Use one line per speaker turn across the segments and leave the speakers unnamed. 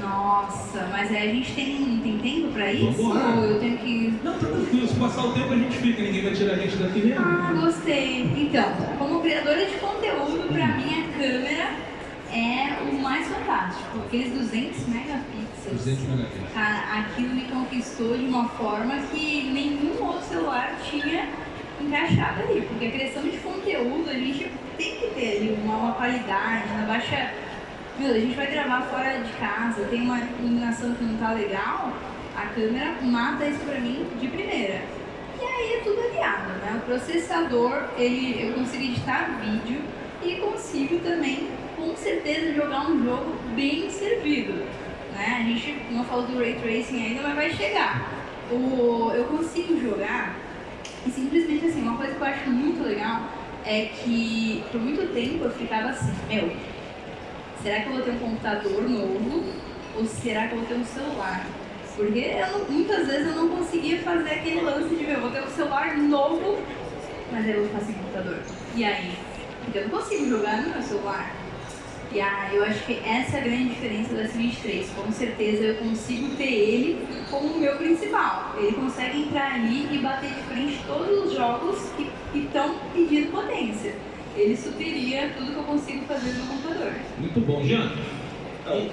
Nossa, mas aí a gente tem, tem tempo pra isso?
Vambora.
Ou eu tenho que.
Não, tá tranquilo, se passar o tempo a gente fica, ninguém vai tirar a gente daqui mesmo.
Ah, gostei. Então, como criadora de conteúdo, pra mim a câmera é o mais fantástico. Aqueles 200 megapixels.
200 megapixels.
Cara, aquilo me conquistou de uma forma que nenhum outro celular tinha encaixado ali. Porque a criação de conteúdo, a gente tem que ter ali uma, uma qualidade, na baixa. Meu, a gente vai gravar fora de casa, tem uma iluminação que não tá legal, a câmera mata isso pra mim de primeira. E aí é tudo aliado, né? O processador, ele, eu consigo editar vídeo e consigo também, com certeza, jogar um jogo bem servido. Né? A gente não falou do Ray Tracing ainda, mas vai chegar. O, eu consigo jogar e simplesmente assim, uma coisa que eu acho muito legal é que por muito tempo eu ficava assim, meu, será que eu vou ter um computador novo ou será que eu vou ter um celular? Porque eu muitas vezes eu não conseguia fazer aquele lance de, meu, eu vou ter um celular novo, mas aí eu vou ficar sem computador. E aí? Porque eu não consigo jogar no meu celular. E aí eu acho que essa é a grande diferença do S23. Com certeza eu consigo ter ele como o meu principal. Ele consegue entrar ali e bater de frente todos os jogos que estão pedindo potência. Ele supriria tudo que eu consigo fazer no computador.
Muito bom, Jean. E,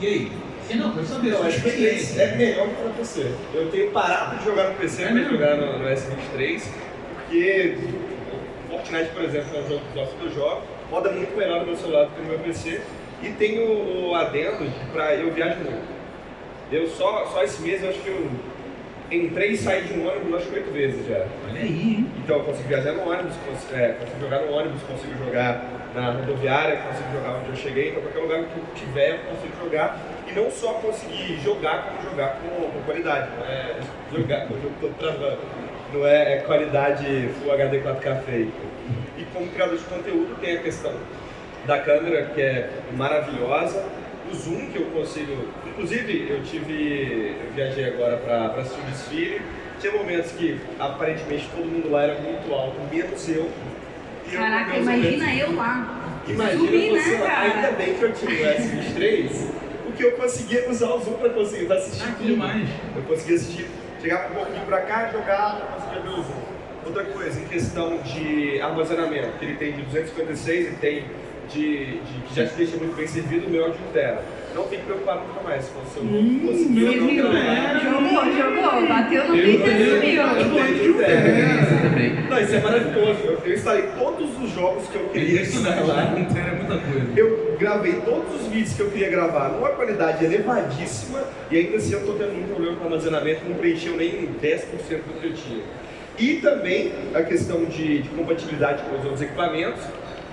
e aí? E não, quero saber
Não,
sua
a experiência é melhor que para PC. Eu tenho parado de jogar no PC
É
para jogar no, no S23, porque Fortnite, por exemplo, é um jogo que eu jogo, roda muito melhor no meu celular do que no meu PC. E tem o, o adendo de pra eu viajo muito. Eu só, só esse mês eu acho que eu entrei e saí de um ônibus acho que oito vezes já.
Olha aí?
Então eu consigo viajar no ônibus, consigo, é, consigo jogar no ônibus, consigo jogar na rodoviária, consigo jogar onde eu cheguei, então qualquer lugar que eu tiver eu consigo jogar. E não só conseguir jogar, como jogar com, com qualidade. Não é jogar com o jogo todo travando. Não é, é qualidade Full HD 4K fake. E como criador de conteúdo tem a questão da câmera, que é maravilhosa. O zoom que eu consigo. Inclusive, eu tive. Eu viajei agora para assistir o desfile. Tinha momentos que aparentemente todo mundo lá era muito alto, menos eu. E eu,
Caraca, imagina
momentos-
eu lá.
Imagina você
né?
Ainda bem que eu tive o S23, porque eu conseguia usar o zoom para conseguir assistir
Ah, que
tudo.
demais.
Eu conseguia assistir, chegava um pouquinho pra cá, jogava, conseguia ver o zoom. Outra coisa, em questão de armazenamento, que ele tem de 256 e tem de, de- que já te deixa muito bem servido, o meu é de 1 tera. Não tem que preocupar nunca mais com o seu
Hum,
conseguir
meu
ou não
Deus,
gravar.
é.
Jogou, jogou, bateu no peito e sumiu.
Eu tenho de 1 tera.
Esse também.
Não, isso é maravilhoso. Eu, eu instalei todos os jogos que eu queria instalar.
Não era muita coisa.
Eu gravei todos os vídeos que eu queria gravar numa qualidade elevadíssima e ainda assim eu tô tendo um problema com armazenamento, não preencheu nem 10% do que eu tinha. E também a questão de, de compatibilidade com os outros equipamentos.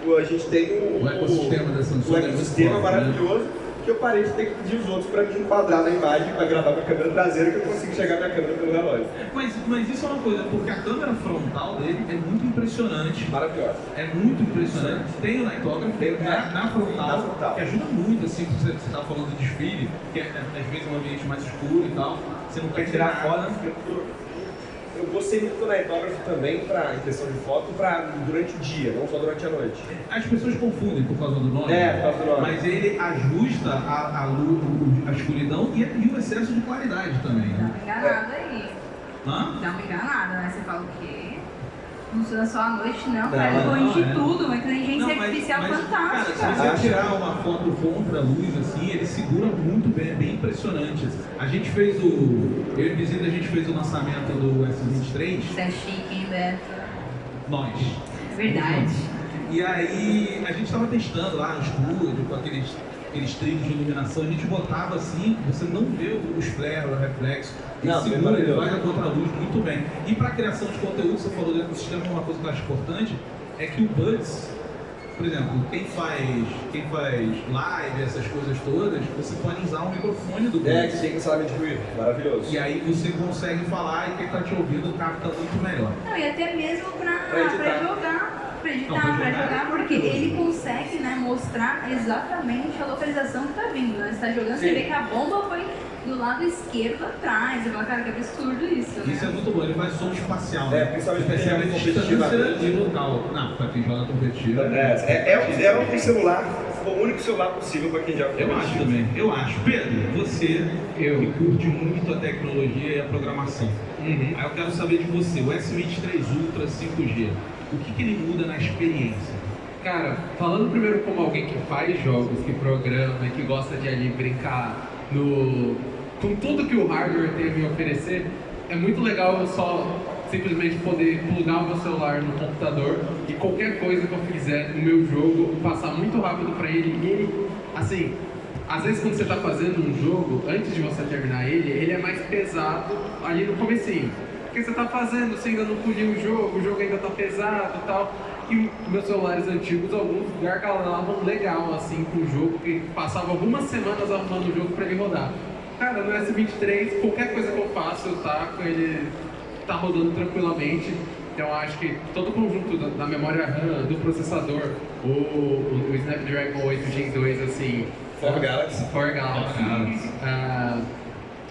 O- A gente tem o,
O ecossistema da Samsung
o
é muito
ecossistema
forte, né?
Que eu parei de ter que pedir os outros para me enquadrar na imagem para gravar com a câmera traseira que eu consigo chegar na câmera pelo relógio.
Mas, mas isso é uma coisa, porque a câmera frontal dele é muito impressionante.
Maravilhoso.
É muito impressionante. Tem o Nightograph,
Tem o
na, na frontal,
na frontal.
que ajuda muito, assim, você está falando de desfile, que é, às vezes é um ambiente mais escuro e tal. Você não quer
tirar
tirar
foto, Eu gostei muito do Nightograph também, pra, em questão de foto, pra, durante o dia, não só durante a noite.
As pessoas confundem por causa do nome.
É, por causa do nome.
Mas ele ajusta a, a, luz, a escuridão e, e o excesso de claridade também.
Dá
Né?
uma enganada aí.
Hã?
Dá uma enganada, né? Você fala o quê? Funciona só à noite, não, cara.
não,
Corrige
é.
tudo, uma inteligência
Não, mas-
artificial
mas,
fantástica.
Cara, se você tirar uma foto contra a luz, assim, ele segura muito bem, é bem impressionante. A gente fez o. Eu e o Vizinho, a gente fez o lançamento do S23,
Isso é chique, hein, Beto?
nós.
É verdade.
E aí a gente estava testando lá no estúdio, com aqueles, aqueles trilhos de iluminação, a gente botava assim, você não vê os flares, o reflexo,
Não,
segura, ele vai na contra-luz muito bem. E para criação de conteúdo, você falou do ecossistema, uma coisa que eu acho importante é que o Buds, por exemplo, quem faz, quem faz live, essas coisas todas, você pode usar o microfone do Buds.
É, que tem cancelamento de ruído, maravilhoso.
E aí você consegue falar e quem está te ouvindo capta muito melhor.
Não, e até mesmo pra jogar. Pra editar,
Não, pra
pra
jogar é
porque ele consegue né, mostrar exatamente a localização que tá vindo. Né? Você tá jogando, você
Sim.
vê que a bomba foi do lado esquerdo atrás. Você fala, cara, que absurdo isso, né?
Isso é muito bom, ele faz som espacial.
É,
né?
principalmente
Você percebe
pra
a
quem joga
distância
competitivamente.
e local. Não, pra quem joga competitivo.
É, é, é, um- é um celular o único celular possível para quem joga
Eu acho também, eu acho. Pedro, você
Eu.
que curte muito a tecnologia e a programação.
Uhum.
Aí eu quero saber de você, o S23 Ultra 5G, o que, que ele muda na experiência?
Cara, falando primeiro como alguém que faz jogos, que programa que gosta de ali brincar no com tudo que o hardware tem a me oferecer, é muito legal eu só simplesmente poder plugar o meu celular no computador e qualquer coisa que eu fizer no meu jogo passar muito rápido para ele e ele, assim, às vezes quando você está fazendo um jogo, antes de você terminar ele, ele é mais pesado ali no comecinho. Porque você está fazendo, você ainda não poliu o jogo, o jogo ainda está pesado e tal. E meus celulares antigos, alguns gargalavam legal, assim, com o jogo, que passava algumas semanas arrumando o jogo para ele rodar. Cara, no S23, qualquer coisa que eu faço, eu taco, ele tá rodando tranquilamente. Então acho que todo o conjunto da, da memória RAM, do processador, o, o, o Snapdragon 8 Gen 2, assim,
For Galaxy.
For Galaxy. Ah,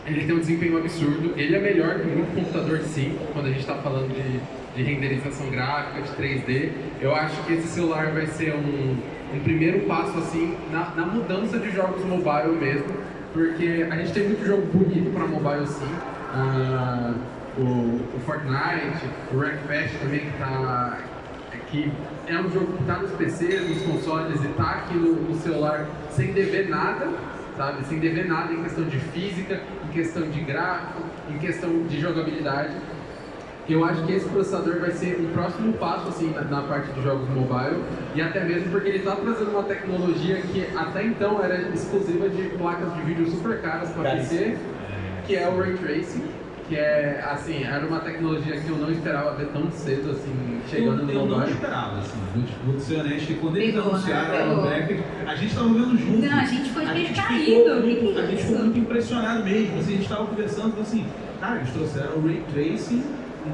ele tem um desempenho absurdo. Ele é melhor que muito computador, sim, quando a gente está falando de, de renderização gráfica, de 3D. Eu acho que esse celular vai ser um, um primeiro passo assim na, na mudança de jogos mobile mesmo, porque a gente tem muito jogo bonito para mobile, sim. Ah, o, o Fortnite, o Wreckfest também que tá que é um jogo que está nos PCs, nos consoles e está aqui no, no celular sem dever nada, sabe? Sem dever nada em questão de física, questão de gráfico, em questão de jogabilidade. Eu acho que esse processador vai ser um próximo passo assim na, na parte de jogos mobile. E até mesmo porque ele está trazendo uma tecnologia que até então era exclusiva de placas de vídeo super caras para PC, que é o Ray Tracing, que é assim, era uma tecnologia que eu não esperava ver tão cedo assim, chegando
eu,
no
eu não esperava, assim, vou, vou ser honesto, que quando eles
Pegou, né?
anunciaram
Pegou.
o Bracket, a gente tava vendo junto.
Não, a gente queixo
gente
caído.
muito-
é
A gente ficou muito impressionado mesmo. Assim, a gente tava conversando, falou assim, cara, eles trouxeram o Ray Tracing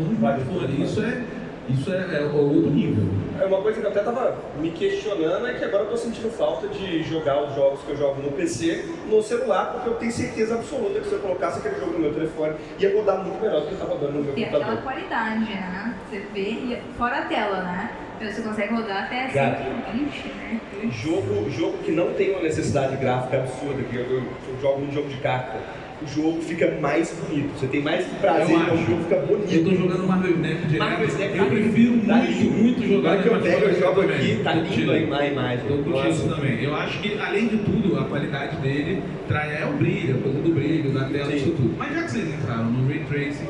no smartphone. Isso é, isso é, é outro nível.
É uma coisa que eu até tava me questionando é que agora eu tô sentindo falta de jogar os jogos que eu jogo no PC no celular, porque eu tenho certeza absoluta que se eu colocasse aquele jogo no meu telefone ia rodar muito melhor do que tá rodando no meu
aquela
computador.
qualidade, né? Você vê, e fora a tela, né? Então você consegue rodar até
Cara.
120, né?
Jogo, jogo que não tem uma necessidade gráfica absurda, que eu, eu- eu jogo um jogo de carta, o jogo fica mais bonito. Você tem mais prazer,
Eu
então o jogo fica
Eu tô
bonito.
jogando Marvel Snap direto.
Marvel Snap
eu
tá
prefiro
tá
muito,
lindo.
muito jogar
Agora que eu pego, eu jogo
também.
aqui, tá lindo a imagem.
Tô
Nossa.
também. Eu acho que, além de tudo, a qualidade dele traz é o brilho, a coisa do brilho, da tela,
Sim.
isso tudo. Mas já que vocês entraram no Ray Tracing,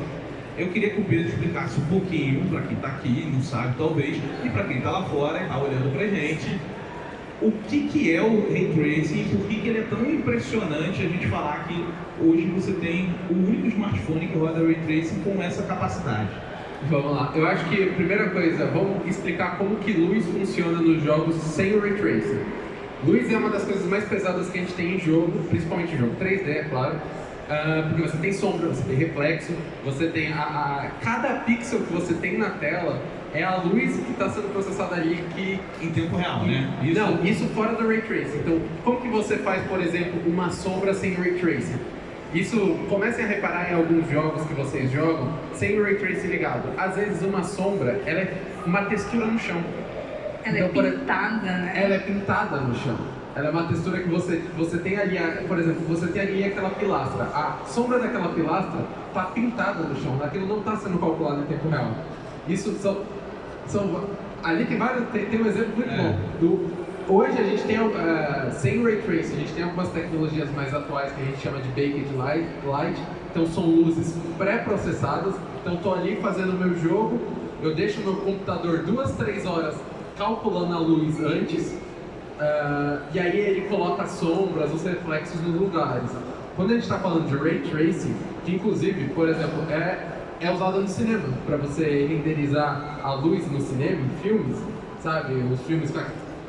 eu queria que o Pedro explicasse um pouquinho, pra quem tá aqui, não sabe talvez, e pra quem tá lá fora e tá olhando pra gente, o que, que é o Ray Tracing e por que, que ele é tão impressionante a gente falar que hoje você tem o único smartphone que roda Ray Tracing com essa capacidade.
Vamos lá. Eu acho que, primeira coisa, vamos explicar como que luz funciona nos jogos sem o Ray Tracing. Luz é uma das coisas mais pesadas que a gente tem em jogo, principalmente em jogo 3D, é claro. Ah, porque você tem sombra, você tem reflexo, você tem a, a- cada pixel que você tem na tela é a luz que está sendo processada ali que
Em tempo real, né?
não, isso fora do Ray Tracing. Então, como que você faz, por exemplo, uma sombra sem Ray Tracing? Isso, comecem a reparar em alguns jogos que vocês jogam sem o Ray Tracing ligado. Às vezes uma sombra, ela é uma textura no chão.
Ela
Então,
é
por-
pintada, né?
Ela é pintada no chão. Ela é uma textura que você, você tem ali, a- por exemplo, você tem ali aquela pilastra. A sombra daquela pilastra está pintada no chão. Aquilo não está sendo calculado em tempo real. Isso são, são ali tem vários, tem, tem um exemplo muito
É.
bom. Do, hoje a gente tem, uh, sem Ray Tracing, a gente tem algumas tecnologias mais atuais que a gente chama de Baked Light. light. Então são luzes pré-processadas. Então estou ali fazendo o meu jogo, eu deixo meu computador duas, três horas calculando a luz antes, ah, e aí ele coloca as sombras, os reflexos nos lugares. Quando a gente está falando de ray tracing, que inclusive, por exemplo, é, é usado no cinema, para você renderizar a luz no cinema, em filmes, sabe? Os filmes com, a,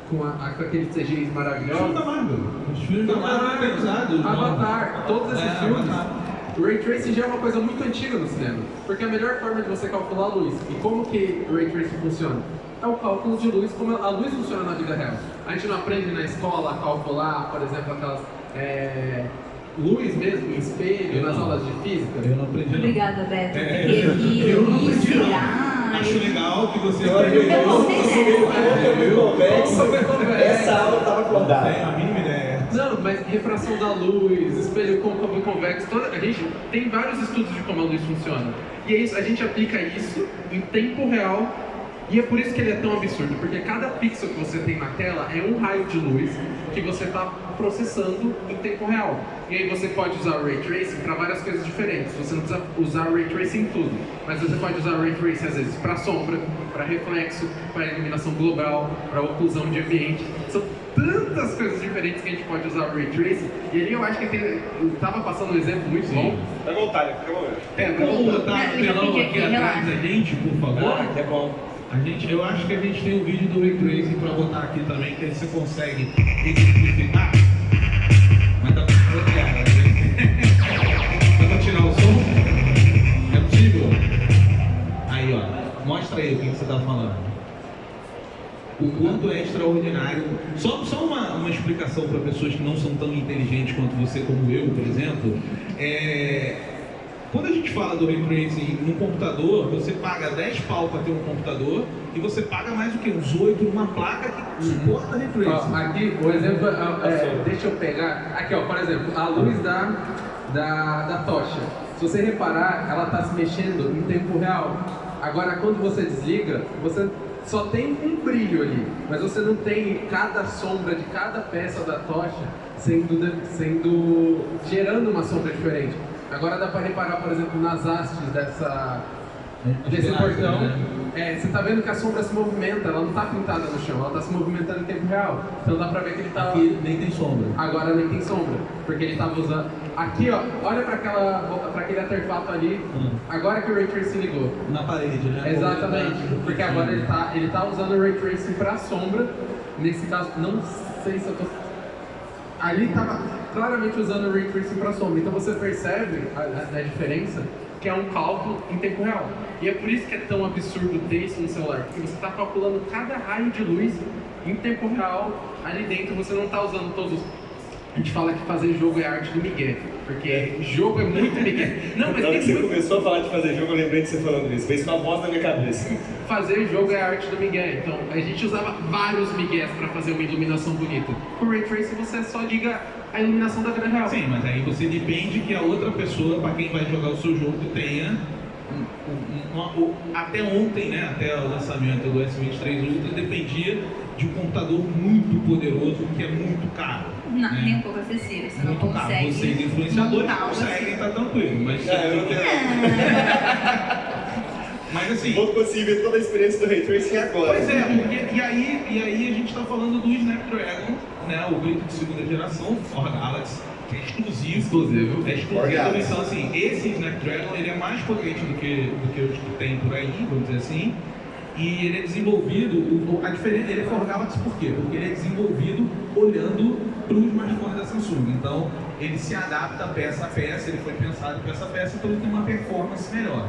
com, a, com aqueles CGIs
Filme
maravilhosos.
da Marvel. Os filmes da Marvel usado.
Avatar, todos esses
É,
filmes.
Avatar.
O Ray Tracing já é uma coisa muito antiga no cinema, porque é a melhor forma de você calcular a luz. E como que o Ray Tracing funciona? É o cálculo de luz, como a luz funciona na vida real. A gente não aprende na escola a calcular, por exemplo, aquelas é, luz mesmo espelho
Eu
nas
não.
aulas de física.
Eu não aprendi não.
Obrigada, Beto.
É,
aqui
eu não aprendi, não. Acho legal que você
Eu achei
Eu não sei, né?
Eu convexo.
Convexo.
Essa aula tava
Não tem
acordada.
a mínima ideia.
Não, mas refração da luz, espelho côncavo e convexo, toda, a gente tem vários estudos de como a luz funciona. E é isso, a gente aplica isso em tempo real e é por isso que ele é tão absurdo, porque cada pixel que você tem na tela é um raio de luz que você está processando em tempo real. E aí você pode usar o Ray Tracing para várias coisas diferentes. Você não precisa usar o Ray Tracing em tudo, mas você pode usar o Ray Tracing às vezes para sombra, para reflexo, para iluminação global, para oclusão de ambiente. São tantas coisas diferentes que a gente pode usar o Ray Tracing. E ali eu acho que tem, eu tava passando um exemplo muito bom.
Fica à vontade, fica.
É, vamos botar
Não,
no telão aqui
aqui,
atrás da gente, por favor.
Ah, que é bom.
A gente, eu acho que a gente tem um vídeo do Ray Tracing pra botar aqui também, que aí você consegue exemplificar. O que você tá falando. O quanto é extraordinário. Só, só uma, uma explicação para pessoas que não são tão inteligentes quanto você, como eu, por exemplo. É, quando a gente fala do Tracing num computador, você paga 10 pau para ter um computador e você paga mais do que uns 8 numa placa que suporta Tracing.
Ó, aqui, o exemplo, é, deixa eu pegar. Aqui, ó, por exemplo, a luz da, da, da tocha. Se você reparar, ela está se mexendo em tempo real. Agora, quando você desliga, você só tem um brilho ali, mas você não tem cada sombra de cada peça da tocha sendo, sendo gerando uma sombra diferente. Agora dá para reparar, por exemplo, nas hastes dessa, desse
As pilastras,
portão.
né?
É, você tá vendo que a sombra se movimenta, ela não tá pintada no chão, ela tá se movimentando em tempo real. Então dá pra ver que ele tá.
Aqui nem tem sombra.
Agora nem tem sombra, porque ele tava usando. Aqui ó, olha pra aquela. para aquele artefato ali,
Hum.
agora que o Ray Tracing ligou.
Na parede, né?
Exatamente, porque agora ele tá, ele tá usando o Ray Tracing pra sombra. Nesse caso, não sei se eu tô. Ali tava claramente usando o Ray Tracing pra sombra. Então você percebe a, a- a diferença que é um cálculo em tempo real. E é por isso que é tão absurdo ter isso no celular, porque você está calculando cada raio de luz em tempo real ali dentro. Você não está usando todos os. A gente fala que fazer jogo é arte do Miguel, porque jogo é muito Miguel. Não, mas
Na hora
tem
que você começou a falar de fazer jogo, eu lembrei de você falando isso. Fez uma voz na minha cabeça.
Fazer jogo é a arte do Miguel. Então, a gente usava vários Miguéis para fazer uma iluminação bonita. Com o Ray Tracing, você só liga a iluminação da vida real.
Sim, mas aí você depende que a outra pessoa, para quem vai jogar o seu jogo, tenha. um- um- uma- o- até ontem, né, até o lançamento do S23 Ultra, dependia de um computador muito poderoso, que é muito caro.
Não,
né?
nem um pouco acessível. Você não
muito caro.
consegue.
Vocês, influenciadores,
algo
conseguem,
assim.
tá tranquilo. Mas,
É, eu não tenho-
mas assim.
Vou conseguir ver toda a experiência do Ray Tracing agora.
Pois é, porque, e, aí, e aí a gente está falando do Snapdragon, né, o grito de segunda geração, For Galaxy, que é exclusivo.
Exclusivo.
É exclusivo. Então, assim, esse Snapdragon ele é mais potente do que, do que os que tem por aí, vamos dizer assim. E ele é desenvolvido, o- a diferença, ele é For Galaxy por quê? Porque ele é desenvolvido olhando para o smartphone da Samsung. Então, ele se adapta peça a peça, ele foi pensado peça a peça, então ele tem uma performance melhor.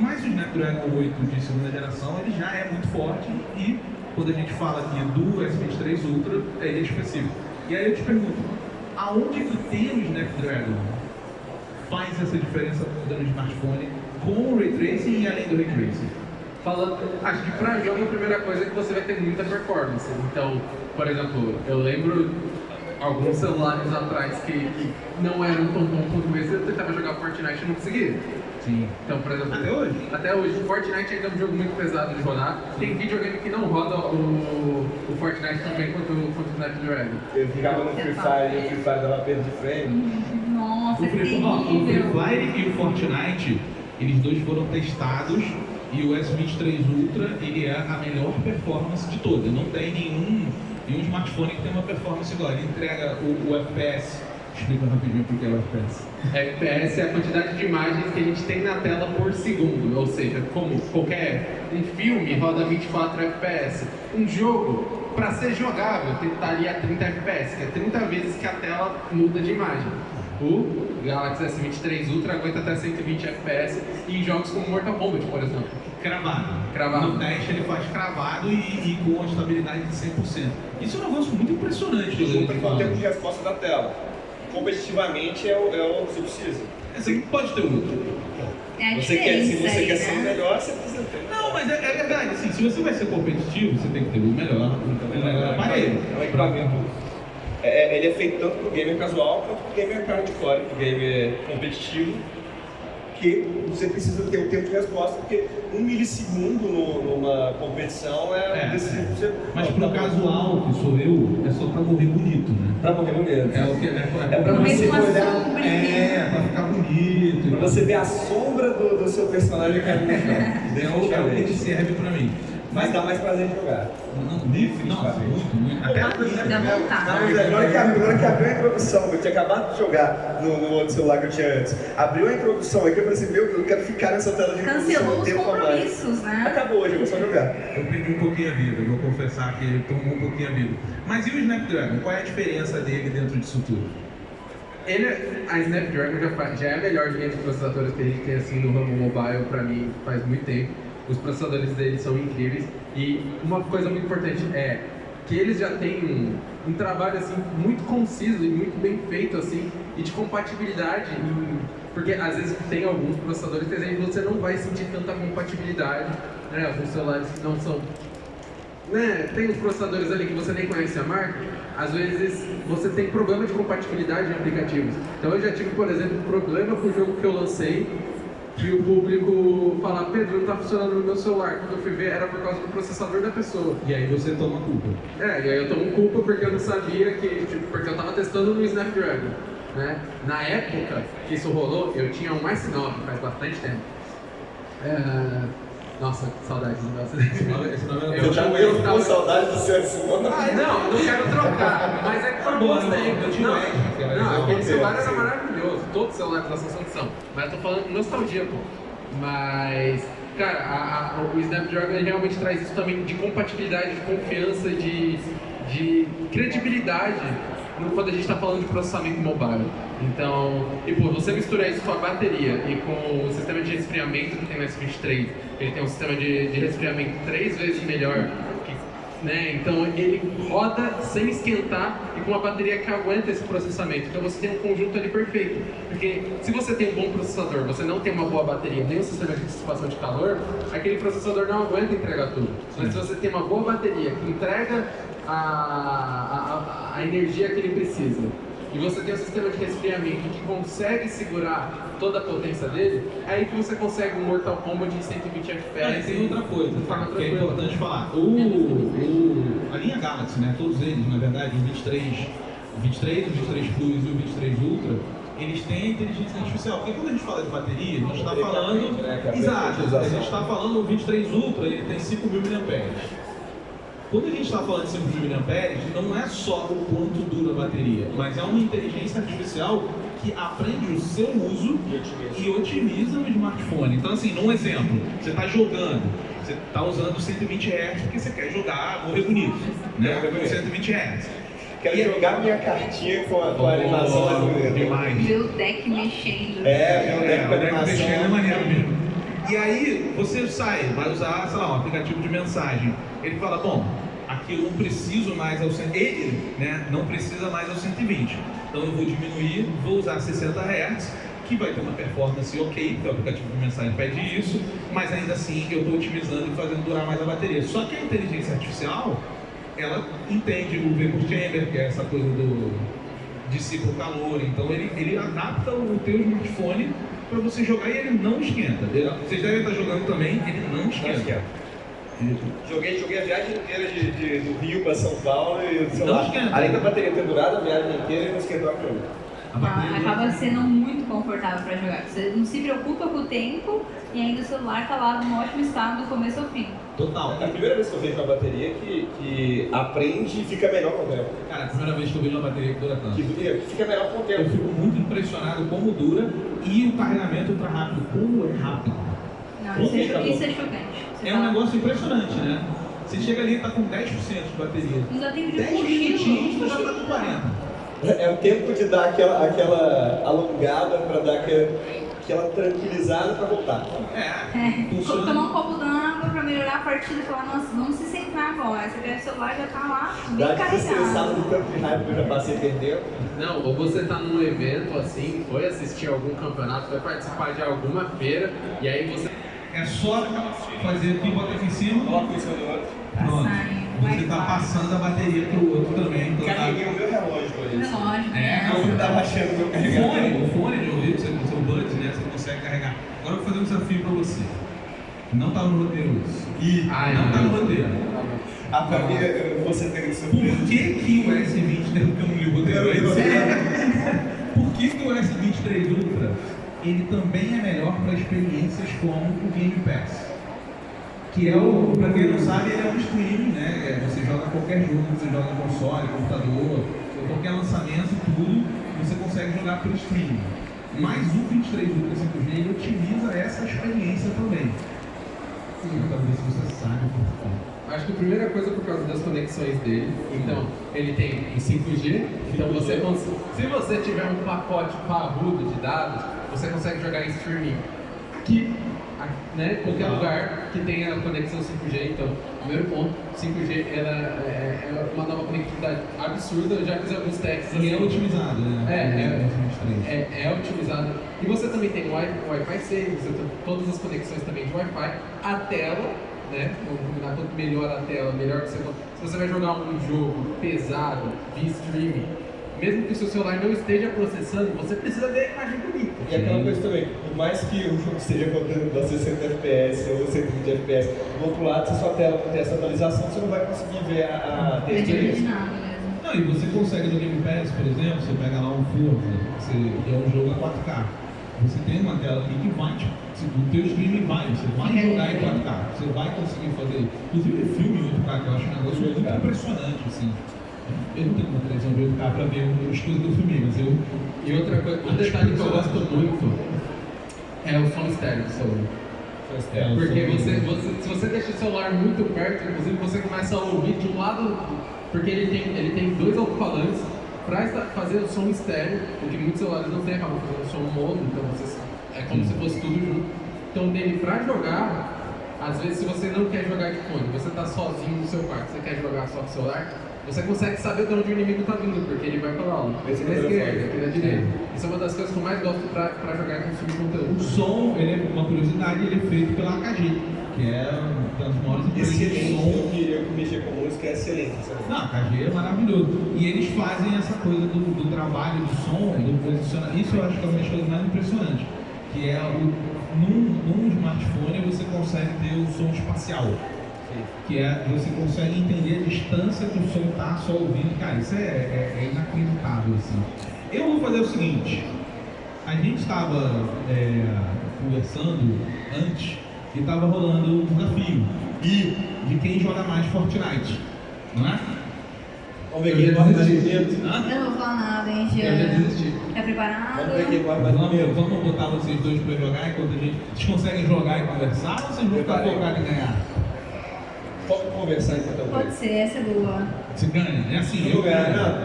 Mas o Snapdragon 8 de segunda geração, ele já é muito forte e quando a gente fala aqui do S23 Ultra, é específico. E aí eu te pergunto, aonde que ter o Snapdragon faz essa diferença toda no smartphone com o Ray Tracing e além do Ray Tracing?
Falando, acho que pra jogo a primeira coisa é que você vai ter muita performance. Então, por exemplo, eu lembro alguns celulares atrás que, que não eram tão bons quanto esse, eu tentava jogar Fortnite e não conseguia.
Sim.
Então, por exemplo,
Até hoje?
Até hoje, Fortnite ainda é um jogo muito pesado de rodar. Tem videogame que não roda o, o Fortnite tão bem quanto, quanto o Snapdragon.
Eu ficava no Free Fire e o Free Fire dava perda de frame.
Nossa,
O
é
Free, ó, o Free. Fire e o Fortnite, eles dois foram testados e o S23 Ultra, ele é a melhor performance de todas. Não tem nenhum, nenhum smartphone que tem uma performance igual. Ele entrega o, o FPS. Explica rapidinho o que é o FPS.
FPS é a quantidade de imagens que a gente tem na tela por segundo, ou seja, como qualquer um filme roda 24 FPS. Um jogo, para ser jogável, tem que estar ali a 30 FPS, que é 30 vezes que a tela muda de imagem. O Galaxy S23 Ultra aguenta até 120 FPS em jogos como Mortal Kombat, por exemplo.
Cravado.
Cravado.
No teste ele faz cravado e, e com a estabilidade de 100%. Isso é um negócio muito impressionante.
Super
Leandro,
com o tempo de resposta da tela. Competitivamente é o, é o que você precisa.
Você pode ter outro.
É
Você quer, se você
aí,
quer ser o
né?
melhor, você precisa ter.
Não, Não, mas é, é verdade, assim, se você vai ser competitivo, você tem que ter o melhor, o melhor aparelho.
É um equipamento. É, é- ele é feito tanto pro gamer casual quanto pro gamer hardcore, pro gamer competitivo, que você precisa ter o tempo de resposta, porque um milissegundo no- numa competição é,
É,
um decisivo
é.
você.
Mas
Tá
pro
bom.
casual, que sou eu, é só pra morrer bonito, né?
Pra morrer medo.
É o que é,
É pra você
Mesmo
olhar.
É, pra ficar bonito.
Pra você ver a sombra do, do seu personagem caindo no chão.
É o, é o que serve pra mim.
Mas dá mais prazer de jogar.
Não, Niff, nossa, muito, muito. Até
Dá vontade.
Na hora que, hora que abriu a introdução, eu tinha acabado de jogar no, no outro celular que eu tinha antes. Abriu a introdução aqui, eu falei assim, meu, eu quero ficar nessa tela de introdução.
Cancelou os compromissos, né?
Acabou hoje, eu vou só jogar.
Eu perdi um pouquinho a vida, vou confessar que ele tomou um pouquinho a vida. Mas e o Snapdragon? Qual é a diferença dele dentro disso tudo?
Ele, a Snapdragon já, já é a melhor linha de processadores que a gente tem assim no ramo mobile pra mim faz muito tempo. Os processadores deles são incríveis e uma coisa muito importante é que eles já têm um, um trabalho assim muito conciso e muito bem feito assim e de compatibilidade em- porque às vezes tem alguns processadores que você não vai sentir tanta compatibilidade, né? Alguns celulares que não são né, tem uns processadores ali que você nem conhece a marca, às vezes você tem problema de compatibilidade em aplicativos. Então eu já tive, por exemplo, problema com o jogo que eu lancei, que o público fala, Pedro, não tá funcionando no meu celular. Quando eu fui ver, era por causa do processador da pessoa.
E aí você toma culpa.
É, e aí eu tomo culpa porque eu não sabia que, tipo, porque eu tava testando no Snapdragon, né? Na época que isso rolou, eu tinha um S9, faz bastante tempo. É... Nossa, que saudades do meu
Esse nome, esse nome é
Eu
já eu
tava-
com saudade do seu Simone.
Ah, não, eu não quero trocar, mas é que foi bom
eu
Não, não,
legal.
aquele celular era maravilhoso, todos os celulares da Samsung são. Mas eu tô falando nostalgia, pô. Mas, cara, a- a- o Snapdragon realmente traz isso também de compatibilidade, de confiança, de, de credibilidade no- quando a gente está falando de processamento mobile. Então, e pô, você misturar isso com a bateria e com o sistema de resfriamento que tem no S23, ele tem um sistema de, de resfriamento três vezes melhor que né? Então ele roda sem esquentar e com uma bateria que aguenta esse processamento. Então você tem um conjunto ali perfeito. Porque se você tem um bom processador, você não tem uma boa bateria, nem um sistema de dissipação de calor, aquele processador não aguenta entregar tudo. Mas se você tem uma boa bateria que entrega a, a, a- energia que ele precisa, e você tem um sistema de resfriamento que consegue segurar toda a potência dele, é aí que você consegue um Mortal Kombat de 120
Ah,
FPS.
e tem outra coisa
forma
que é importante falar. O, o- a linha Galaxy, né, todos eles, na verdade, o 23, o 23, o 23 Plus e o 23 Ultra, eles têm a inteligência artificial. Porque quando a gente fala de bateria, a gente está
que
falando.
né, que a
Exato, a gente está falando o 23 Ultra, ele tem 5.000 mAh. Quando a gente está falando de 5.000 mAh, não é só o quanto dura a bateria, mas é uma inteligência artificial que aprende o seu uso e otimiza o smartphone. Então, assim, num exemplo, você está jogando, você está usando 120 Hz porque você quer jogar, morrer bonito, né?
Bonito.
120 Hz.
Quero
E-
jogar minha cartinha com a, com a animação mais bonita.
demais.
Ver o deck mexendo.
É, meu
É,
deck
o
com
deck mexendo é maneiro mesmo. E aí, você sai, vai usar, sei lá, um aplicativo de mensagem. Ele fala, bom, aqui eu não preciso mais ao 100, ele, né, não precisa mais ao 120. Então eu vou diminuir, vou usar 60 Hz, que vai ter uma performance ok, porque o aplicativo de mensagem pede isso, mas ainda assim eu estou otimizando e fazendo durar mais a bateria. Só que a inteligência artificial, ela entende o vapor chamber, que é essa coisa do dissipa o calor, então ele, ele adapta o teu smartphone para você jogar e ele não esquenta. Vocês devem estar jogando também, ele não
Não
esquenta.
Joguei, joguei a viagem inteira de, de- do Rio para São Paulo e o celular,
esquenta.
além da bateria ter durado a viagem inteira, ele não esquentou a câmera.
A bateria
Ah, acaba sendo muito confortável para jogar. Você não se preocupa com o tempo e ainda o celular tá lá num ótimo estado do começo ao fim.
Total.
É a primeira vez que eu vejo uma bateria que, que aprende e fica melhor com o tempo.
Cara, a primeira vez que eu vejo uma bateria que dura tanto.
Que que fica melhor com o
Eu
tempo.
fico muito impressionado como dura e o carregamento ultra rápido. Como é rápido.
Não, isso é, isso é chocante. Você
É um negócio impressionante, né? Você chega ali e tá com 10% de bateria.
Não dá tempo de
10 minutinhos, tu já tá com 40.
É o tempo de dar aquela, aquela alongada para dar aquela, aquela tranquilizada para voltar.
É,
É,
funciona.
tomar um copo d'água pra melhorar a partida e falar, nossa, vamos se centrar agora. Você pega o celular e já tá lá bem
Dá
carregado.
do tanto de raiva que eu já passei perdendo.
Não, ou você tá num evento assim, foi assistir algum campeonato, foi participar de alguma feira, e aí você
É só fazer aqui, botar aqui em cima.
Coloca isso no outro.
Pronto.
Passar
Você está passando a bateria para o outro também. Então tá...
Carreguei o meu relógio com isso.
Relógio,
É,
né?
Eu tava achando meu
O
carregador.
fone, o fone de ouvido, você com o seu buds, né? Você consegue carregar. Agora eu vou fazer um desafio para você. Não tá no roteiro isso.
E
Ai,
não
não,
tá no roteiro.
a pra mim, vou ser pego de
Por
surpresa.
que, que o S20 tem que eu não li o roteiro? Por que, que o S23 Ultra ele também é melhor para experiências como o Game Pass? Que é o, pra quem não sabe, ele é um streaming, né? É, Você joga qualquer jogo, você joga no console, computador, qualquer lançamento, tudo, você consegue jogar por streaming. Mas o 23 Ultra 5G ele otimiza essa experiência também. Ver se você sabe por quê.
Acho que a primeira coisa é por causa das conexões dele. Então, ele tem em 5G. Então, você se você tiver um pacote parrudo de dados, você consegue jogar em streaming. Que, a- né, qualquer lugar que tenha conexão 5G. Então, primeiro ponto, 5G ela é, é uma nova conectividade absurda. Eu já fiz alguns testes.
E é
assim.
otimizado, né?
É, é.
O S23.
É, é otimizado. E você também tem Wi-Fi 6, você tem todas as conexões também de Wi-Fi. A tela, né? Vamos combinar quanto melhor a tela, melhor que você. Se você vai jogar um jogo pesado, via streaming, mesmo que o seu celular não esteja processando, você precisa ver a imagem bonita.
E aquela coisa também, por mais que o jogo esteja rodando a 60 FPS ou 120 FPS, do outro lado, se a sua tela não tem essa atualização, você não vai conseguir ver a, a
É
textura.
mesmo.
Não, e você consegue no Game Pass, por exemplo, você pega lá um Forza, você, é um jogo a 4K. Você tem uma tela aqui que vai, tipo, se- o teu streaming vai, você vai
É.
jogar em 4K, você vai conseguir fazer. Inclusive filme em 8K, que eu acho um negócio muito
8K.
impressionante, assim. Eu não tenho uma televisão de 8K pra ver as coisas do filme, mas eu.
E outra coisa, um detalhe que eu gosto muito é o som estéreo do celular.
É,
Porque você, você- se você deixa o celular muito perto, inclusive você começa a ouvir de um lado, porque ele tem, ele tem dois alto-falantes para fazer o som estéreo, o que muitos celulares não têm, acabam fazendo som mono, então você, é como se fosse tudo junto. Então dele para jogar, às vezes se você não quer jogar de fone, você está sozinho no seu quarto, você quer jogar só com o celular, você consegue saber de onde o inimigo está vindo, porque ele vai falar, ó, aqui na esquerda, aqui na direita. Isso é uma das coisas que eu mais gosto para jogar e consumir
O
conteúdo.
som, ele é uma curiosidade, ele é feito pela AKG, que é uma das maiores empresas de
Excelente,
som
eu que, eu que mexer com música é excelente. sabe?
Não, a KG é maravilhoso. E eles fazem essa coisa do, do trabalho do som, do posicionamento. Isso eu acho que é uma das coisas mais impressionantes. Que é o, num, num smartphone você consegue ter o som espacial. Que é você consegue entender a distância que o som está só ouvindo. Cara, isso é, é, é inacreditável. Assim. Eu vou fazer o seguinte. A gente estava é, conversando antes e estava rolando um desafio
E
de quem joga mais Fortnite. Não é?
vamos ver
Eu
quem
ia
corre mais bonito.
Eu não vou falar nada, hein,
Eu já desisti.
Tá preparado?
Vamos ver quem corre mais
Vamos,
bonito.
vamos botar vocês dois pra jogar enquanto a gente. Vocês conseguem jogar e conversar ou vocês vão ficar focados em ganhar?
Vamos conversar enquanto eu
Pode
ganho.
ser, essa é boa.
Você ganha, é assim,
Eu
eu
ganhar,
ganho.
não.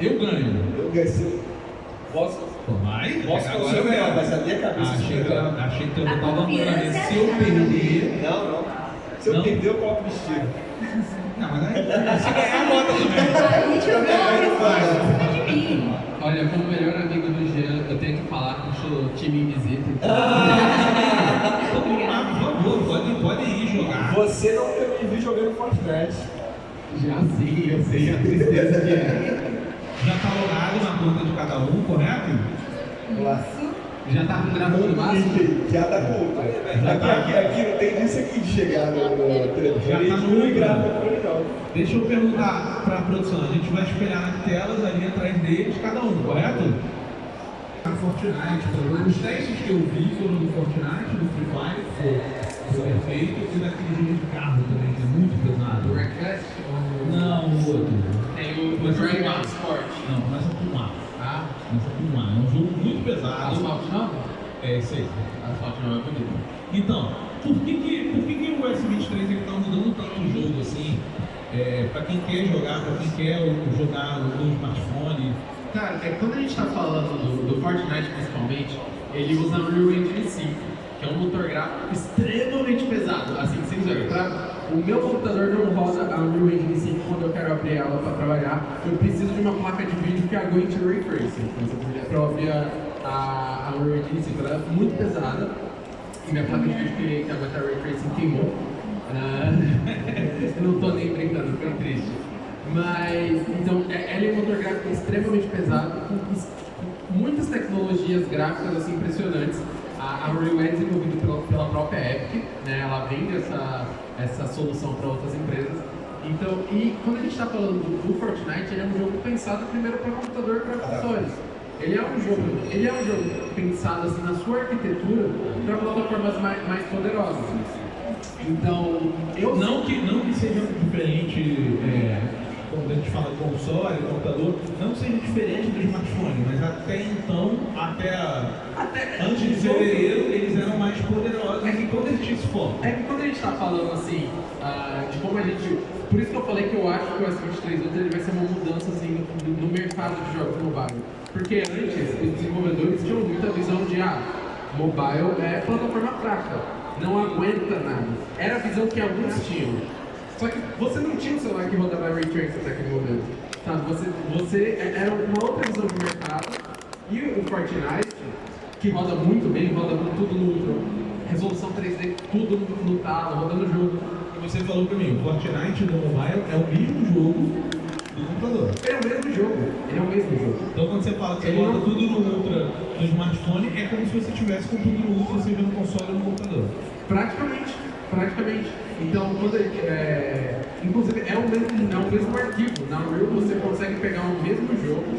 Eu ganho.
Eu eu- Posso,
vai.
posso
agora
não
eu
o melhor,
ganho.
mas a minha cabeça
Achei que, achei que eu
A
botava uma
confiança
cabeça.
é
Se eu perder.
Não, não. Se eu
Não?
perder, eu coloco o vestido.
Não, mas aí. Se ganhar, bota também.
A gente de mim.
Olha, como melhor amigo do Jean, eu tenho que falar que eu sou time invisível.
Ah, por favor, pode, pode ir jogar.
Você não me viu jogando Fortnite.
Já sei, eu sei a tristeza que é.
Já tá logado na conta de cada um, correto?
Lá.
Já tá gravando o máximo?
Já tá com. Aqui, aqui, aqui não tem disso aqui de chegar no, no televisor.
Já tá
não
no-
grava ele, não.
Deixa eu perguntar para a produção, a gente vai espelhar nas telas ali atrás deles, cada um, correto? Fortnite, pô, os testes que eu vi foram do Fortnite, do Free Fire, foi, foi perfeito, e daquele jogo de carro também, que é muito pesado.
Wreckfest? ou-
Não, o outro.
Tem o, o Dragon Ball Sport.
Não, começa com um A.
Ah,
Começa com um A. É um jogo muito pesado.
Asphalt 9?
É esse aí.
Asphalt 9 é bonito.
Então, por que, que, por que, que o S23 ele tá mudando tanto o jogo assim? É, para quem quer jogar, para quem quer jogar no smartphone,
Cara, é que quando a gente tá falando do, do Fortnite principalmente, ele usa o Unreal Engine 5, que é um motor gráfico extremamente pesado. Assim, sem zoeira, pra- o meu computador não roda a Unreal Engine 5 quando eu quero abrir ela para trabalhar. Eu preciso de uma placa de vídeo que aguente o Ray Tracing. Para abrir a, a, Unreal Engine 5, ela é muito pesada. E minha placa de vídeo que, que aguenta Ray Tracing queimou. Ah, eu não tô nem brincando, foi triste. Mas, então, é- ela é um motor gráfico extremamente pesado, com es- com muitas tecnologias gráficas assim, impressionantes. A, a Unreal é desenvolvida pela, pela própria Epic, né? ela vende essa, essa solução para outras empresas. Então, e quando a gente está falando do, do Fortnite, ele é um jogo pensado primeiro para computador e para consoles. Ele é um jogo, ele é um jogo pensado assim na sua arquitetura para plataformas mais, mais poderosas. Então, eu
Não que, não que seja diferente, é, quando a gente fala de console, computador, não seja diferente do smartphone, mas até então, até,
até
antes de fevereiro, eles eram mais poderosos
É que
e
quando a gente-
tinha esse foco.
É que quando a gente está falando assim, ah, de como a gente. Por isso que eu falei que eu acho que o S23 Ultra ele vai ser uma mudança assim, no, no mercado de jogos mobile. Porque antes, os desenvolvedores tinham muita visão de, ah, mobile é plataforma fraca, não aguenta nada. Era a visão que alguns tinham. Só que você não tinha um celular que rodava Ray Tracing até aquele momento. Sabe? Você, você era uma outra visão de mercado. E o Fortnite, que roda muito bem, roda tudo no Ultra, resolução 3D, tudo no, no talo, rodando o jogo.
E você falou pra mim, o Fortnite do mobile é o mesmo jogo do computador.
É o mesmo jogo, ele é o mesmo jogo.
Então quando você fala que você bota
não-
tudo no Ultra no smartphone, é como se você tivesse com tudo no Ultra, seja no console ou no computador.
Praticamente, praticamente. Então, quando é, inclusive é o mesmo, é o mesmo arquivo. Na Unreal você consegue pegar o mesmo jogo,